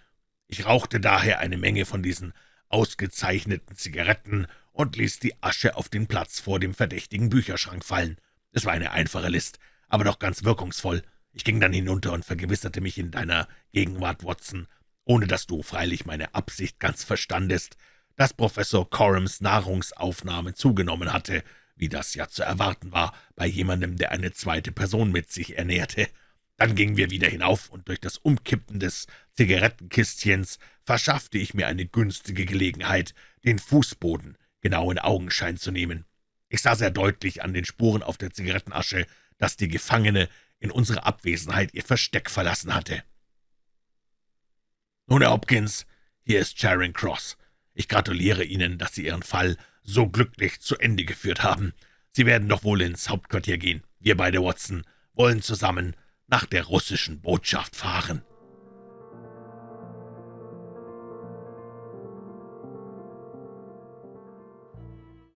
Ich rauchte daher eine Menge von diesen ausgezeichneten Zigaretten und ließ die Asche auf den Platz vor dem verdächtigen Bücherschrank fallen. Es war eine einfache List, aber doch ganz wirkungsvoll. Ich ging dann hinunter und vergewisserte mich in deiner Gegenwart, Watson, ohne dass du freilich meine Absicht ganz verstandest, dass Professor Corums Nahrungsaufnahme zugenommen hatte, wie das ja zu erwarten war bei jemandem, der eine zweite Person mit sich ernährte. Dann gingen wir wieder hinauf, und durch das Umkippen des Zigarettenkistchens verschaffte ich mir eine günstige Gelegenheit, den Fußboden genau in Augenschein zu nehmen. Ich sah sehr deutlich an den Spuren auf der Zigarettenasche, dass die Gefangene in unserer Abwesenheit ihr Versteck verlassen hatte. »Nun, Herr Hopkins, hier ist Charing Cross. Ich gratuliere Ihnen, dass Sie Ihren Fall so glücklich zu Ende geführt haben. Sie werden doch wohl ins Hauptquartier gehen. Wir beide, Watson, wollen zusammen nach der russischen Botschaft fahren.«